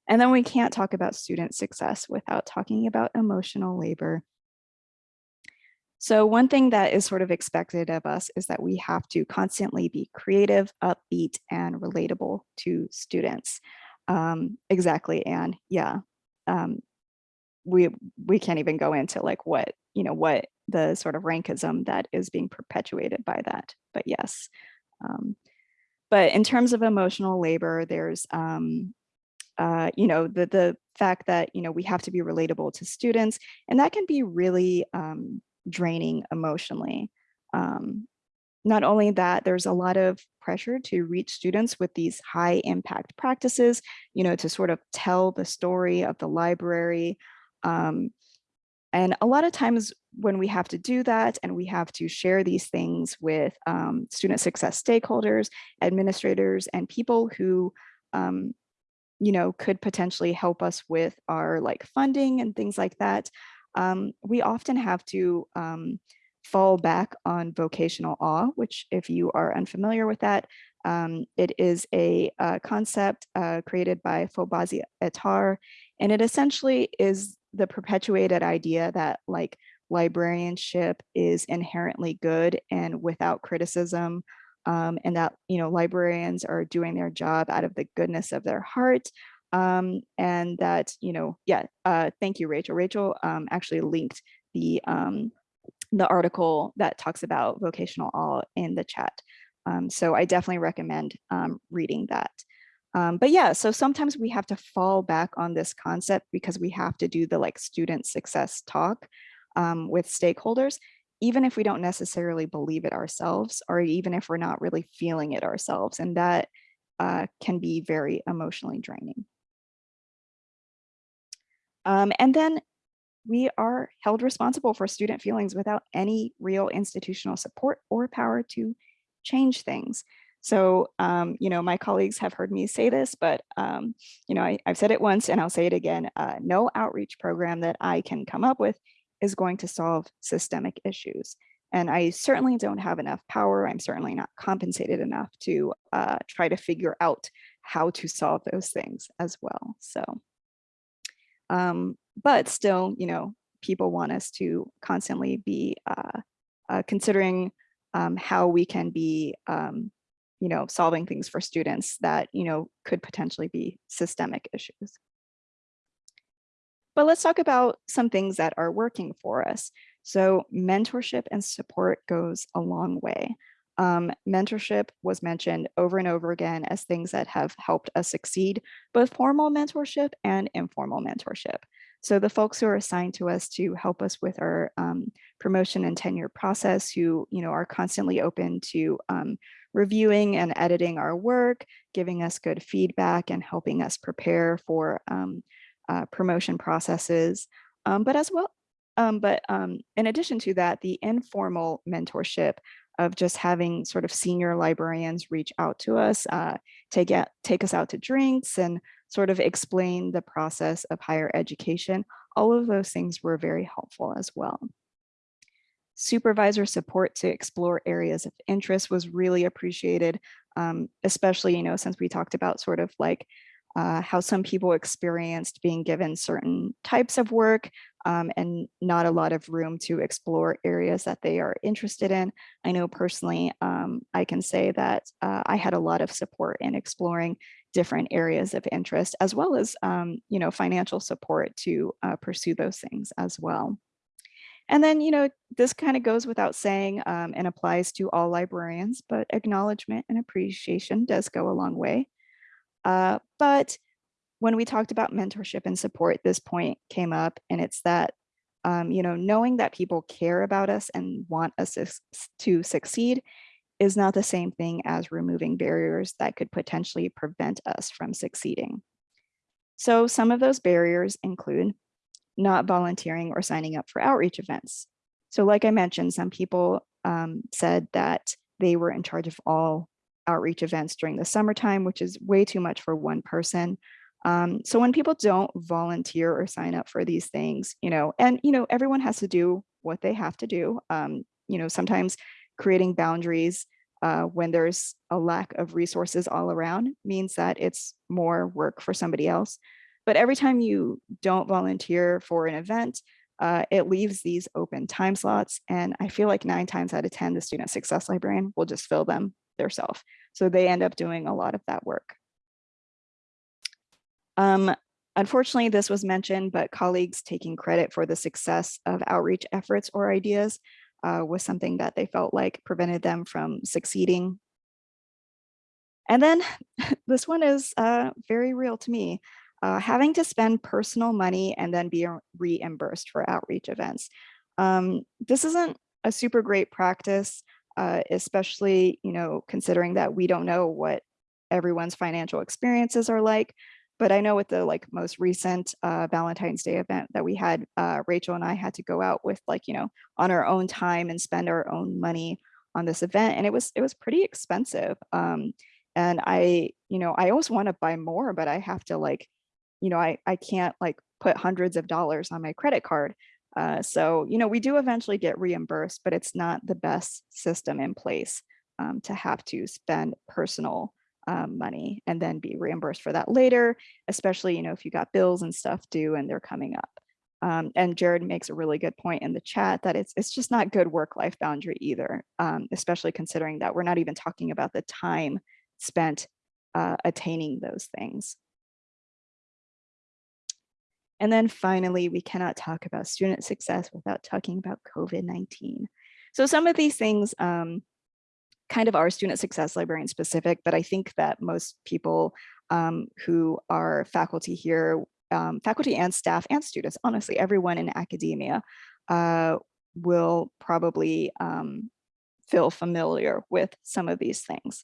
And then we can't talk about student success without talking about emotional labor. So one thing that is sort of expected of us is that we have to constantly be creative, upbeat, and relatable to students. Um, exactly, and yeah, um, we we can't even go into like what you know what the sort of rankism that is being perpetuated by that but yes um, but in terms of emotional labor there's um, uh, you know the the fact that you know we have to be relatable to students and that can be really um, draining emotionally um, not only that, there's a lot of pressure to reach students with these high impact practices, you know, to sort of tell the story of the library, um, and a lot of times when we have to do that and we have to share these things with um, student success stakeholders, administrators, and people who, um, you know, could potentially help us with our like funding and things like that, um, we often have to um, fall back on vocational awe, which if you are unfamiliar with that, um, it is a, a concept uh, created by Fobazi Ettarh, and it essentially is the perpetuated idea that like librarianship is inherently good and without criticism um, and that you know librarians are doing their job out of the goodness of their heart um, and that you know yeah uh, thank you Rachel Rachel um, actually linked the um, the article that talks about vocational awe in the chat um, so I definitely recommend um, reading that. Um, but yeah, so sometimes we have to fall back on this concept because we have to do the like student success talk um, with stakeholders, even if we don't necessarily believe it ourselves, or even if we're not really feeling it ourselves. And that uh, can be very emotionally draining. Um, and then we are held responsible for student feelings without any real institutional support or power to change things. So, um, you know, my colleagues have heard me say this, but, um, you know, I, have said it once and I'll say it again, uh, no outreach program that I can come up with is going to solve systemic issues. And I certainly don't have enough power. I'm certainly not compensated enough to uh, try to figure out how to solve those things as well. So, um, but still, you know, people want us to constantly be uh, uh considering um, how we can be um, you know, solving things for students that, you know, could potentially be systemic issues. But let's talk about some things that are working for us. So mentorship and support goes a long way. Um, mentorship was mentioned over and over again as things that have helped us succeed, both formal mentorship and informal mentorship. So the folks who are assigned to us to help us with our um, promotion and tenure process, who you know are constantly open to um, reviewing and editing our work, giving us good feedback and helping us prepare for um, uh, promotion processes. Um, but as well, um, but um, in addition to that, the informal mentorship of just having sort of senior librarians reach out to us, uh, take, take us out to drinks and sort of explain the process of higher education. All of those things were very helpful as well. Supervisor support to explore areas of interest was really appreciated, um, especially, you know, since we talked about sort of like uh, how some people experienced being given certain types of work um, and not a lot of room to explore areas that they are interested in. I know personally, um, I can say that uh, I had a lot of support in exploring different areas of interest, as well as, um, you know, financial support to uh, pursue those things as well. And then, you know, this kind of goes without saying um, and applies to all librarians, but acknowledgement and appreciation does go a long way. Uh, but when we talked about mentorship and support, this point came up and it's that, um, you know, knowing that people care about us and want us to, to succeed is not the same thing as removing barriers that could potentially prevent us from succeeding. So some of those barriers include not volunteering or signing up for outreach events. So like I mentioned, some people um, said that they were in charge of all outreach events during the summertime, which is way too much for one person. Um, so when people don't volunteer or sign up for these things, you know, and, you know, everyone has to do what they have to do. Um, you know, sometimes creating boundaries uh, when there's a lack of resources all around means that it's more work for somebody else. But every time you don't volunteer for an event, uh, it leaves these open time slots. And I feel like nine times out of 10, the student success librarian will just fill them themselves. So they end up doing a lot of that work. Um, unfortunately, this was mentioned, but colleagues taking credit for the success of outreach efforts or ideas uh, was something that they felt like prevented them from succeeding. And then this one is uh, very real to me. Uh, having to spend personal money and then be reimbursed for outreach events. Um, this isn't a super great practice uh, especially, you know, considering that we don't know what everyone's financial experiences are like. But I know with the like most recent uh, Valentine's Day event that we had, uh, Rachel and I had to go out with like, you know, on our own time and spend our own money on this event. And it was, it was pretty expensive. Um, and I, you know, I always want to buy more, but I have to like, you know, I, I can't like put hundreds of dollars on my credit card. Uh, so, you know, we do eventually get reimbursed, but it's not the best system in place um, to have to spend personal um, money and then be reimbursed for that later, especially, you know, if you got bills and stuff due and they're coming up. Um, and Jared makes a really good point in the chat that it's it's just not good work-life boundary either, um, especially considering that we're not even talking about the time spent uh, attaining those things. And then finally, we cannot talk about student success without talking about COVID-19. So some of these things um, kind of are student success librarian specific, but I think that most people um, who are faculty here, um, faculty and staff and students, honestly, everyone in academia uh, will probably um, feel familiar with some of these things.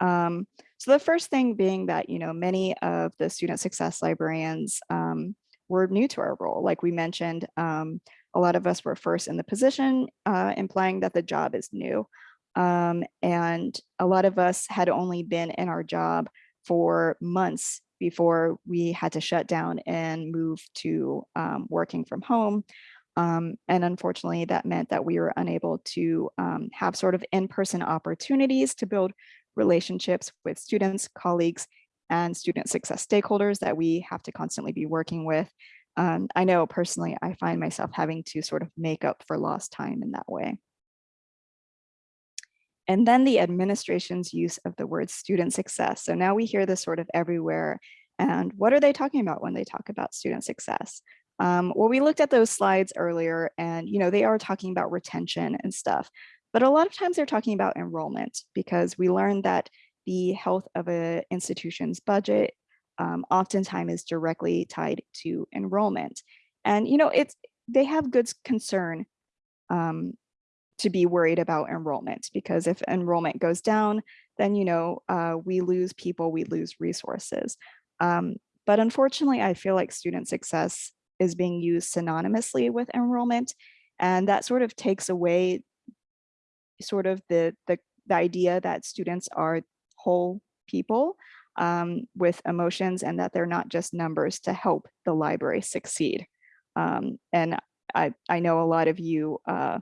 Um, so the first thing being that, you know, many of the student success librarians um, were new to our role. Like we mentioned, um, a lot of us were first in the position, uh, implying that the job is new. Um, and a lot of us had only been in our job for months before we had to shut down and move to um, working from home. Um, and unfortunately, that meant that we were unable to um, have sort of in-person opportunities to build relationships with students, colleagues, and student success stakeholders that we have to constantly be working with. Um, I know personally, I find myself having to sort of make up for lost time in that way. And then the administration's use of the word student success. So now we hear this sort of everywhere. And what are they talking about when they talk about student success? Um, well, we looked at those slides earlier and, you know, they are talking about retention and stuff. but a lot of times they're talking about enrollment because we learned that the health of a institution's budget um, oftentimes is directly tied to enrollment. And, you know, it's, they have good concern um, to be worried about enrollment because if enrollment goes down, then, you know, uh, we lose people, we lose resources. Um, but unfortunately, I feel like student success is being used synonymously with enrollment. And that sort of takes away sort of the, the, the idea that students are whole people um, with emotions and that they're not just numbers to help the library succeed. Um, and I, I know a lot of you uh,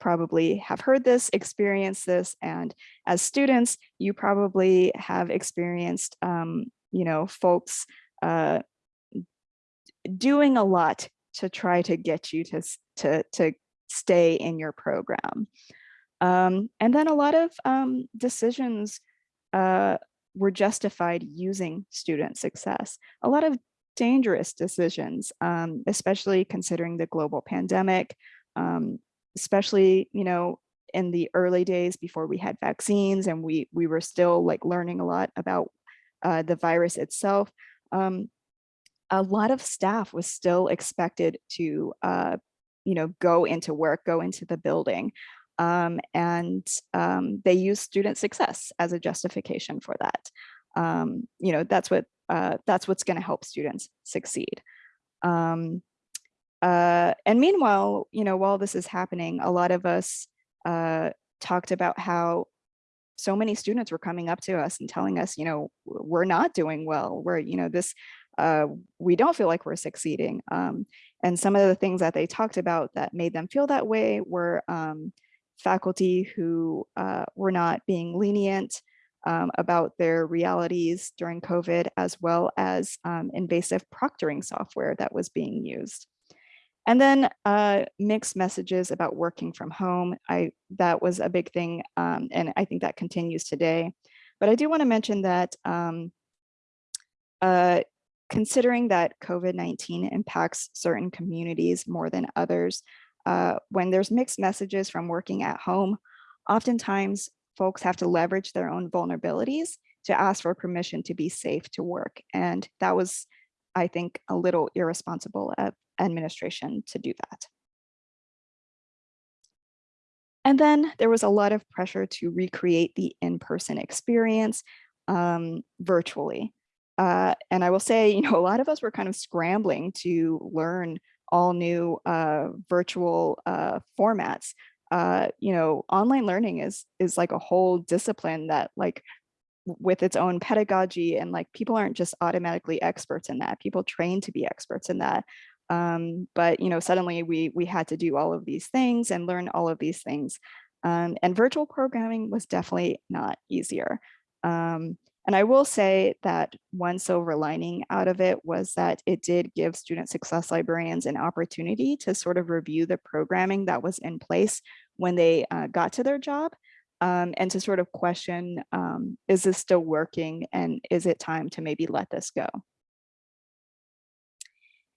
probably have heard this, experienced this, and as students, you probably have experienced, um, you know, folks uh, doing a lot to try to get you to, to, to stay in your program. Um, and then a lot of um, decisions uh, were justified using student success. A lot of dangerous decisions, um, especially considering the global pandemic, um, especially, you know, in the early days before we had vaccines and we, we were still like learning a lot about uh, the virus itself. Um, a lot of staff was still expected to, uh, you know, go into work, go into the building. Um, and um, they use student success as a justification for that. Um, you know, that's what uh, that's what's going to help students succeed. Um, uh, and meanwhile, you know, while this is happening, a lot of us uh, talked about how so many students were coming up to us and telling us, you know, we're not doing well. We're, you know, this, uh, we don't feel like we're succeeding. Um, and some of the things that they talked about that made them feel that way were um, faculty who uh, were not being lenient um, about their realities during COVID, as well as um, invasive proctoring software that was being used. And then uh, mixed messages about working from home. I That was a big thing, um, and I think that continues today. But I do want to mention that um, uh, considering that COVID-19 impacts certain communities more than others, uh, when there's mixed messages from working at home, oftentimes folks have to leverage their own vulnerabilities to ask for permission to be safe to work. And that was, I think, a little irresponsible of administration to do that. And then there was a lot of pressure to recreate the in-person experience um, virtually. Uh, and I will say, you know, a lot of us were kind of scrambling to learn all new uh, virtual uh, formats. Uh, you know, online learning is is like a whole discipline that like with its own pedagogy and like people aren't just automatically experts in that. People train to be experts in that. Um, but you know, suddenly we we had to do all of these things and learn all of these things. Um, and virtual programming was definitely not easier. Um, and I will say that one silver lining out of it was that it did give student success librarians an opportunity to sort of review the programming that was in place when they uh, got to their job um, and to sort of question, um, is this still working and is it time to maybe let this go?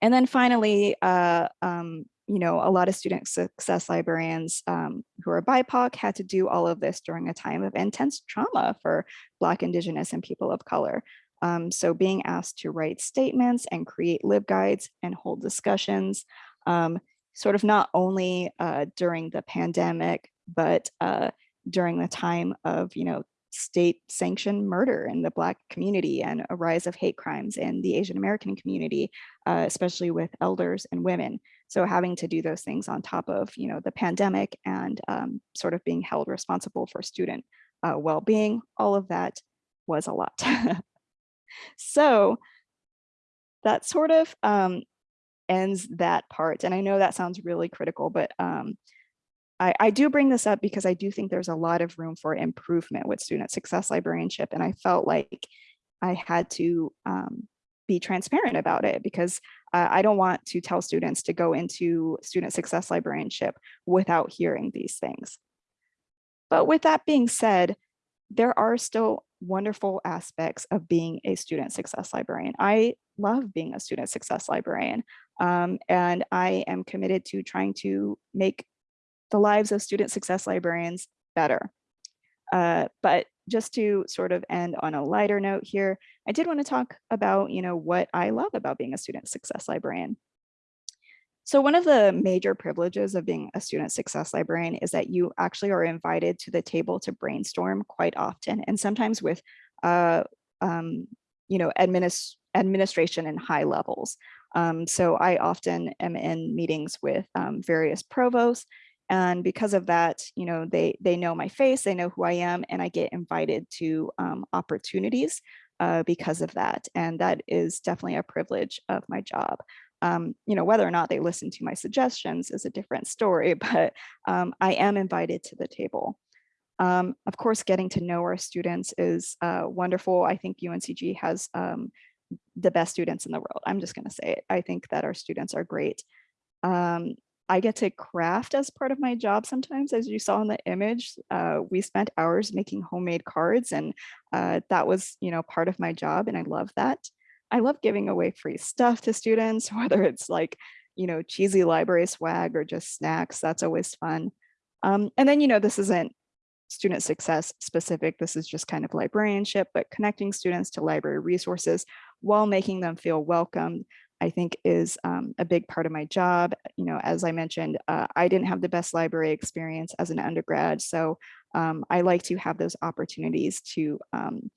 And then finally, uh, um, you know, a lot of student success librarians um, who are BIPOC had to do all of this during a time of intense trauma for Black, Indigenous, and people of color. Um, so being asked to write statements and create LibGuides and hold discussions, um, sort of not only uh, during the pandemic, but uh, during the time of, you know, state sanctioned murder in the Black community and a rise of hate crimes in the Asian American community, uh, especially with elders and women. So having to do those things on top of, you know, the pandemic and um, sort of being held responsible for student uh, well-being, all of that was a lot. so that sort of um, ends that part. And I know that sounds really critical, but um, I, I, do bring this up because I do think there's a lot of room for improvement with student success librarianship. And I felt like I had to um, be transparent about it because uh, I don't want to tell students to go into student success librarianship without hearing these things. But with that being said, there are still wonderful aspects of being a student success librarian. I love being a student success librarian um, and I am committed to trying to make the lives of student success librarians better. Uh, but just to sort of end on a lighter note here, I did want to talk about, you know, what I love about being a student success librarian. So one of the major privileges of being a student success librarian is that you actually are invited to the table to brainstorm quite often and sometimes with, uh, um, you know, administ administration and high levels. Um, so I often am in meetings with um, various provosts and because of that, you know, they they know my face, they know who I am, and I get invited to um, opportunities uh, because of that. And that is definitely a privilege of my job. Um, you know, whether or not they listen to my suggestions is a different story, but um, I am invited to the table. Um, of course, getting to know our students is uh, wonderful. I think UNCG has um, the best students in the world. I'm just going to say it. I think that our students are great. Um, I get to craft as part of my job sometimes, as you saw in the image. Uh, we spent hours making homemade cards and uh, that was, you know, part of my job and I love that. I love giving away free stuff to students, whether it's like, you know, cheesy library swag or just snacks, that's always fun. Um, and then, you know, this isn't student success specific, this is just kind of librarianship, but connecting students to library resources while making them feel welcomed I think is um, a big part of my job. You know, as I mentioned, uh, I didn't have the best library experience as an undergrad, so um, I like to have those opportunities to um,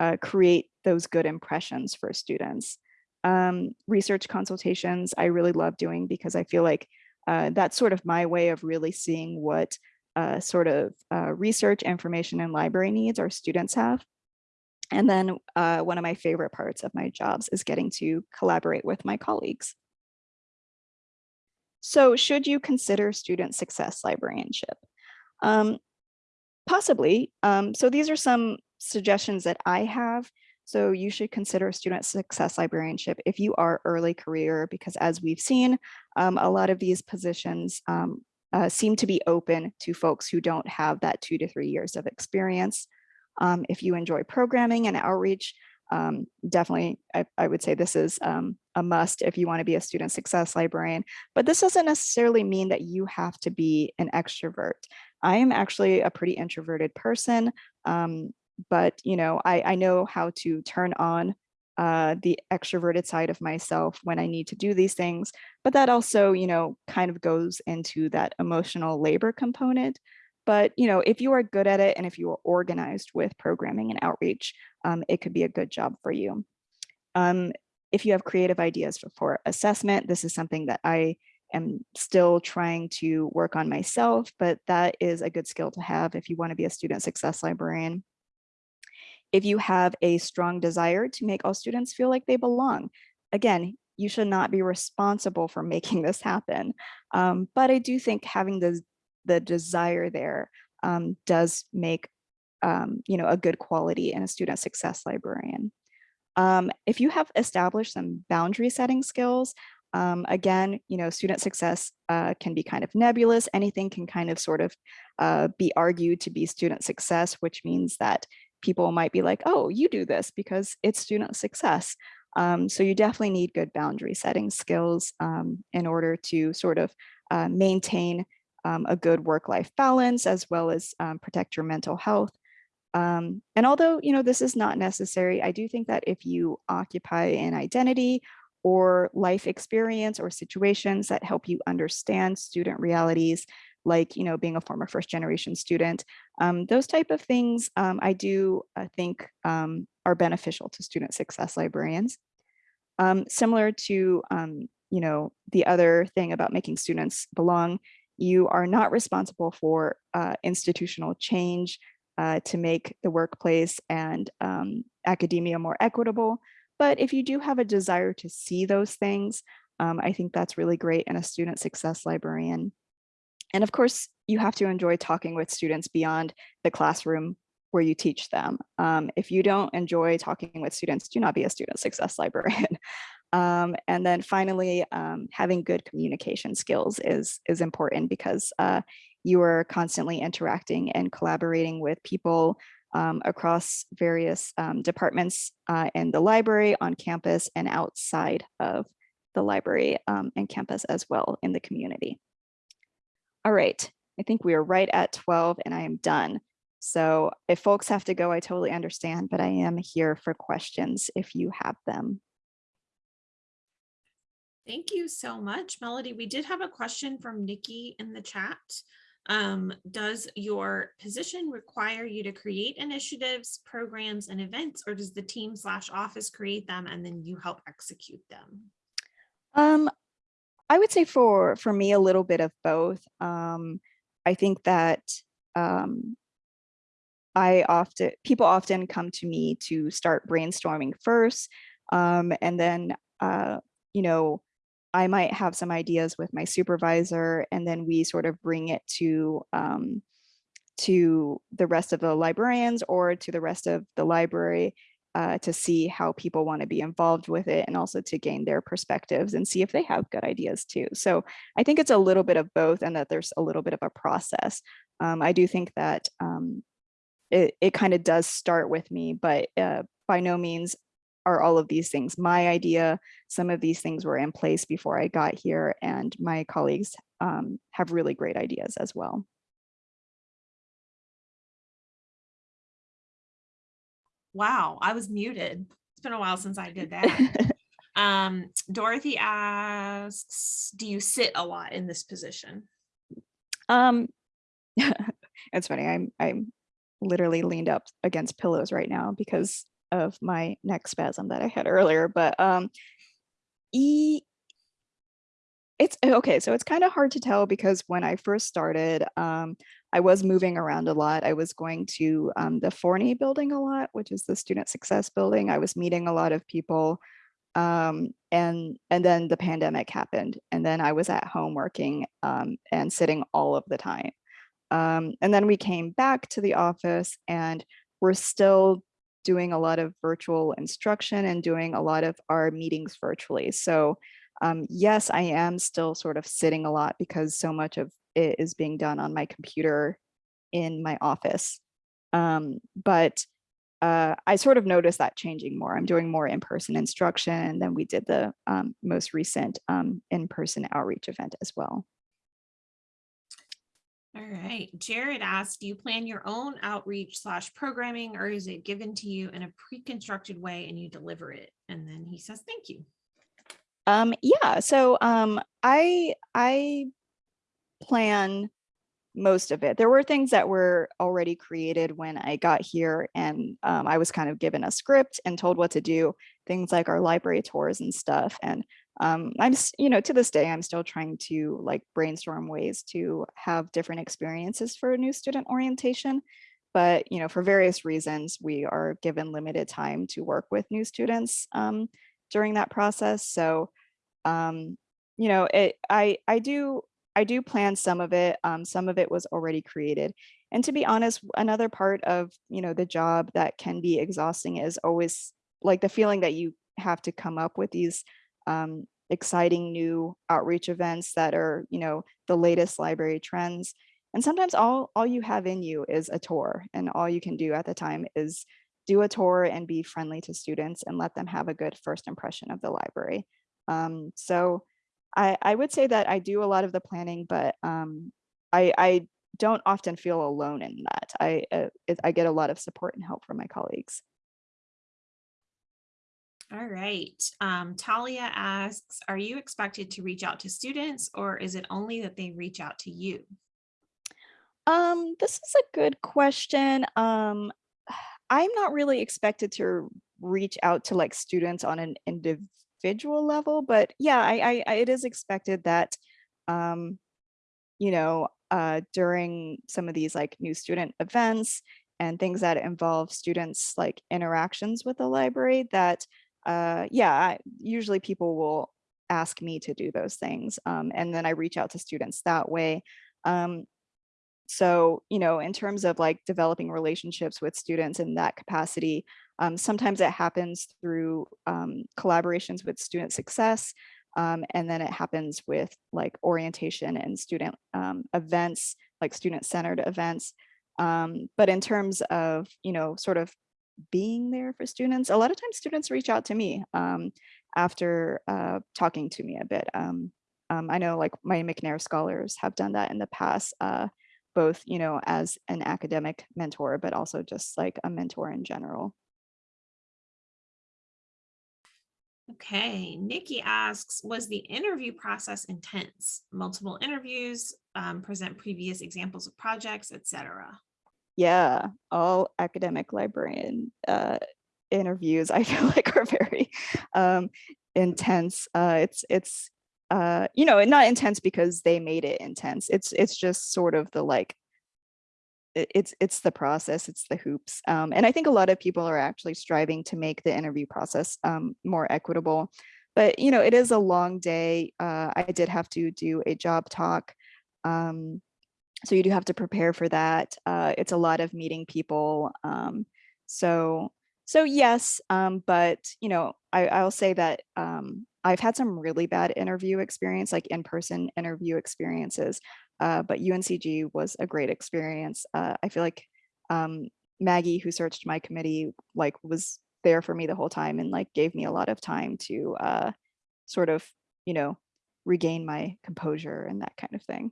uh, create those good impressions for students. Um, research consultations, I really love doing because I feel like uh, that's sort of my way of really seeing what uh, sort of uh, research information and library needs our students have. And then uh, one of my favorite parts of my jobs is getting to collaborate with my colleagues. So should you consider student success librarianship? Um, possibly. Um, so these are some suggestions that I have. So you should consider student success librarianship if you are early career, because as we've seen, um, a lot of these positions um, uh, seem to be open to folks who don't have that two to three years of experience. Um, if you enjoy programming and outreach, um, definitely, I, I, would say this is um, a must if you want to be a student success librarian. But this doesn't necessarily mean that you have to be an extrovert. I am actually a pretty introverted person, um, but you know, I, I know how to turn on uh, the extroverted side of myself when I need to do these things. But that also, you know, kind of goes into that emotional labor component. But you know, if you are good at it and if you are organized with programming and outreach, um, it could be a good job for you. Um, if you have creative ideas for, for assessment, this is something that I am still trying to work on myself, but that is a good skill to have if you want to be a student success librarian. If you have a strong desire to make all students feel like they belong, again, you should not be responsible for making this happen. Um, but I do think having the the desire there um, does make um, you know, a good quality in a student success librarian. Um, if you have established some boundary setting skills, um, again, you know, student success uh, can be kind of nebulous. Anything can kind of sort of uh, be argued to be student success, which means that people might be like, oh, you do this because it's student success. Um, so you definitely need good boundary setting skills um, in order to sort of uh, maintain um, a good work-life balance as well as um, protect your mental health. Um, and although, you know, this is not necessary, I do think that if you occupy an identity or life experience or situations that help you understand student realities, like, you know, being a former first generation student, um, those type of things um, I do uh, think um, are beneficial to student success librarians. similar to, you know, the other thing about making students belong you are not responsible for uh, institutional change uh, to make the workplace and um, academia more equitable. But if you do have a desire to see those things, um, I think that's really great in a student success librarian. And of course, you have to enjoy talking with students beyond the classroom where you teach them. Um, if you don't enjoy talking with students, do not be a student success librarian. Um, and then finally, um, having good communication skills is, is important because uh, you are constantly interacting and collaborating with people um, across various um, departments uh, in the library, on campus, and outside of the library um, and campus as well in the community. All right, I think we are right at 12 and I am done. So if folks have to go, I totally understand, but I am here for questions if you have them. Thank you so much, Melody. We did have a question from Nikki in the chat. Um, does your position require you to create initiatives, programs, and events, or does the team slash office create them and then you help execute them? Um, I would say for for me a little bit of both. Um, I think that um, I often people often come to me to start brainstorming first, um, and then uh, you know I might have some ideas with my supervisor, and then we sort of bring it to um, to the rest of the librarians or to the rest of the library uh, to see how people want to be involved with it and also to gain their perspectives and see if they have good ideas too. So I think it's a little bit of both and that there's a little bit of a process. Um, I do think that um, it, it kind of does start with me, but uh, by no means are all of these things my idea. Some of these things were in place before I got here and my colleagues um, have really great ideas as well. Wow, I was muted. It's been a while since I did that. um, Dorothy asks, do you sit a lot in this position? Um, it's funny. I'm I'm literally leaned up against pillows right now because of my neck spasm that I had earlier. But um, e it's okay. So it's kind of hard to tell because when I first started, um, I was moving around a lot. I was going to um, the Forney building a lot, which is the student success building. I was meeting a lot of people. Um, and, and then the pandemic happened. And then I was at home working um, and sitting all of the time. Um, and then we came back to the office and we're still doing a lot of virtual instruction and doing a lot of our meetings virtually. So um, yes, I am still sort of sitting a lot because so much of it is being done on my computer in my office. Um, but uh, I sort of noticed that changing more. I'm doing more in-person instruction and then we did the um, most recent um, in-person outreach event as well. All right, Jared asked, do you plan your own outreach slash programming or is it given to you in a pre-constructed way and you deliver it? And then he says, thank you. Um, yeah, so um, I I plan most of it. There were things that were already created when I got here and um, I was kind of given a script and told what to do, things like our library tours and stuff. And um, I'm, you know, to this day, I'm still trying to like brainstorm ways to have different experiences for a new student orientation. But, you know, for various reasons, we are given limited time to work with new students um, during that process. So, um, you know, it, I, I do I do plan some of it. Um, some of it was already created. And to be honest, another part of, you know, the job that can be exhausting is always like the feeling that you have to come up with these um, exciting new outreach events that are, you know, the latest library trends. And sometimes all, all you have in you is a tour and all you can do at the time is do a tour and be friendly to students and let them have a good first impression of the library. Um, so I, I would say that I do a lot of the planning, but um, I, I don't often feel alone in that. I, uh, I get a lot of support and help from my colleagues. All right. Um, Talia asks, are you expected to reach out to students or is it only that they reach out to you? Um, this is a good question. Um, I'm not really expected to reach out to like students on an individual level, but yeah, I, I it is expected that, um, you know, uh, during some of these like new student events and things that involve students like interactions with the library that, uh, yeah, usually people will ask me to do those things. Um, and then I reach out to students that way. Um, so, you know, in terms of like developing relationships with students in that capacity, um, sometimes it happens through um, collaborations with student success, um, and then it happens with like orientation and student um, events, like student-centered events. Um, but in terms of, you know, sort of being there for students, a lot of times students reach out to me um, after uh, talking to me a bit. I know like my McNair scholars have done that in the past. Uh, both, you know, as an academic mentor, but also just like a mentor in general. Okay, Nikki asks, was the interview process intense? Multiple interviews, um, present previous examples of projects, etc. Yeah, all academic librarian uh, interviews I feel like are very um, intense. Uh, it's it's uh, you know, not intense because they made it intense. It's it's just sort of the like it's it's the process, it's the hoops. Um, and I think a lot of people are actually striving to make the interview process um, more equitable. But you know, it is a long day. Uh, I did have to do a job talk. Um, so you do have to prepare for that. Uh, it's a lot of meeting people. Um, so so yes, um, but you know, I, I'll say that um, I've had some really bad interview experience, like in-person interview experiences. Uh, but UNCG was a great experience. Uh, I feel like um, Maggie, who searched my committee, like was there for me the whole time and like gave me a lot of time to uh, sort of, you know, regain my composure and that kind of thing.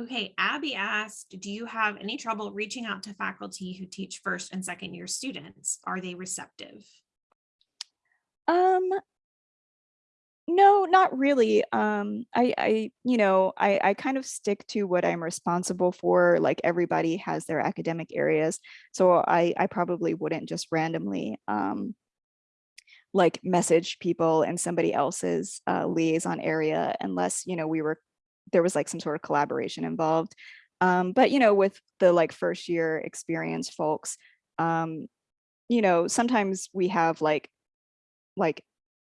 Okay, Abby asked, do you have any trouble reaching out to faculty who teach first and second year students? Are they receptive? Um, no, not really. Um, I, I, you know, I, I kind of stick to what I'm responsible for. Like everybody has their academic areas, so I, I probably wouldn't just randomly, um, like message people in somebody else's uh, liaison area unless you know we were there was like some sort of collaboration involved. Um, but you know, with the like first year experience folks, um, you know, sometimes we have like like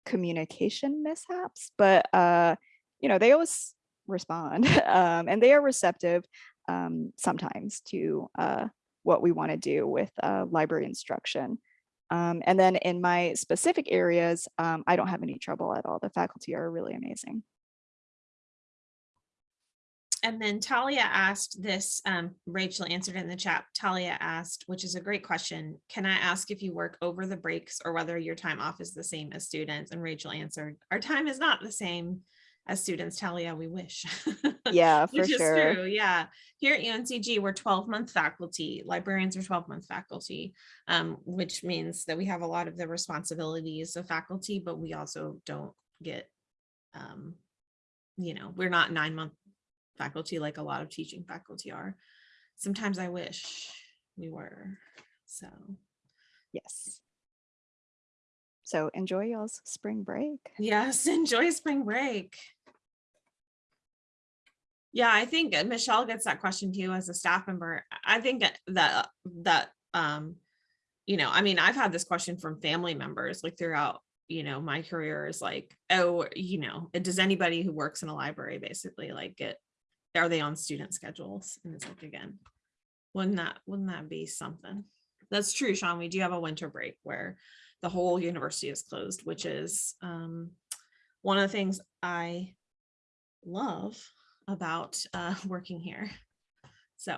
communication mishaps, but uh, you know, they always respond um, and they are receptive um, sometimes to uh, what we want to do with uh, library instruction. Um, and then in my specific areas, um, I don't have any trouble at all. The faculty are really amazing. And then Talia asked this, um, Rachel answered in the chat. Talia asked, which is a great question. Can I ask if you work over the breaks or whether your time off is the same as students? And Rachel answered, our time is not the same as students. Talia, we wish. Yeah, for Which is sure. true, yeah. Here at UNCG, we're 12 month faculty. Librarians are 12 month faculty, um, which means that we have a lot of the responsibilities of faculty, but we also don't get, um, you know, we're not nine month faculty like a lot of teaching faculty are. Sometimes I wish we were, so. Yes. So enjoy y'all's spring break. Yes, enjoy spring break. Yeah, I think Michelle gets that question too as a staff member. I think that that that um, you know, I mean, I've had this question from family members like throughout, you know, my career is like, oh, you know, does anybody who works in a library basically like get are they on student schedules? And it's like again, wouldn't that wouldn't that be something? That's true, Sean. We do have a winter break where the whole university is closed, which is um, one of the things I love about uh, working here. So,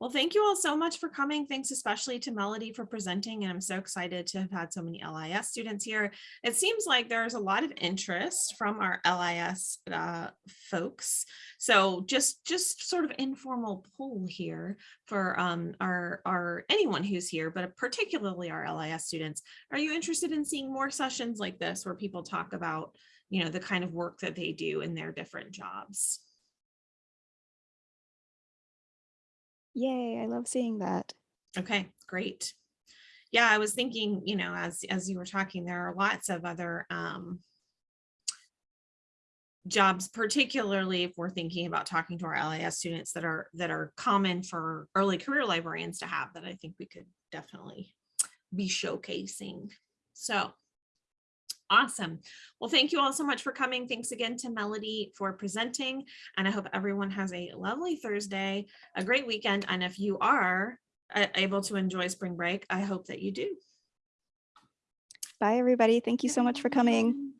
well, thank you all so much for coming. Thanks especially to Melody for presenting. And I'm so excited to have had so many LIS students here. It seems like there's a lot of interest from our LIS uh, folks. So just just sort of informal poll here for um, our, our anyone who's here, but particularly our LIS students. Are you interested in seeing more sessions like this where people talk about you know, the kind of work that they do in their different jobs. Yay, I love seeing that. Okay, great. Yeah, I was thinking, you know, as as you were talking, there are lots of other um, jobs, particularly if we're thinking about talking to our LIS students that are that are common for early career librarians to have that I think we could definitely be showcasing. So Awesome. Well, thank you all so much for coming. Thanks again to Melody for presenting. And I hope everyone has a lovely Thursday, a great weekend. And if you are uh, able to enjoy spring break, I hope that you do. Bye, everybody. Thank you so much for coming.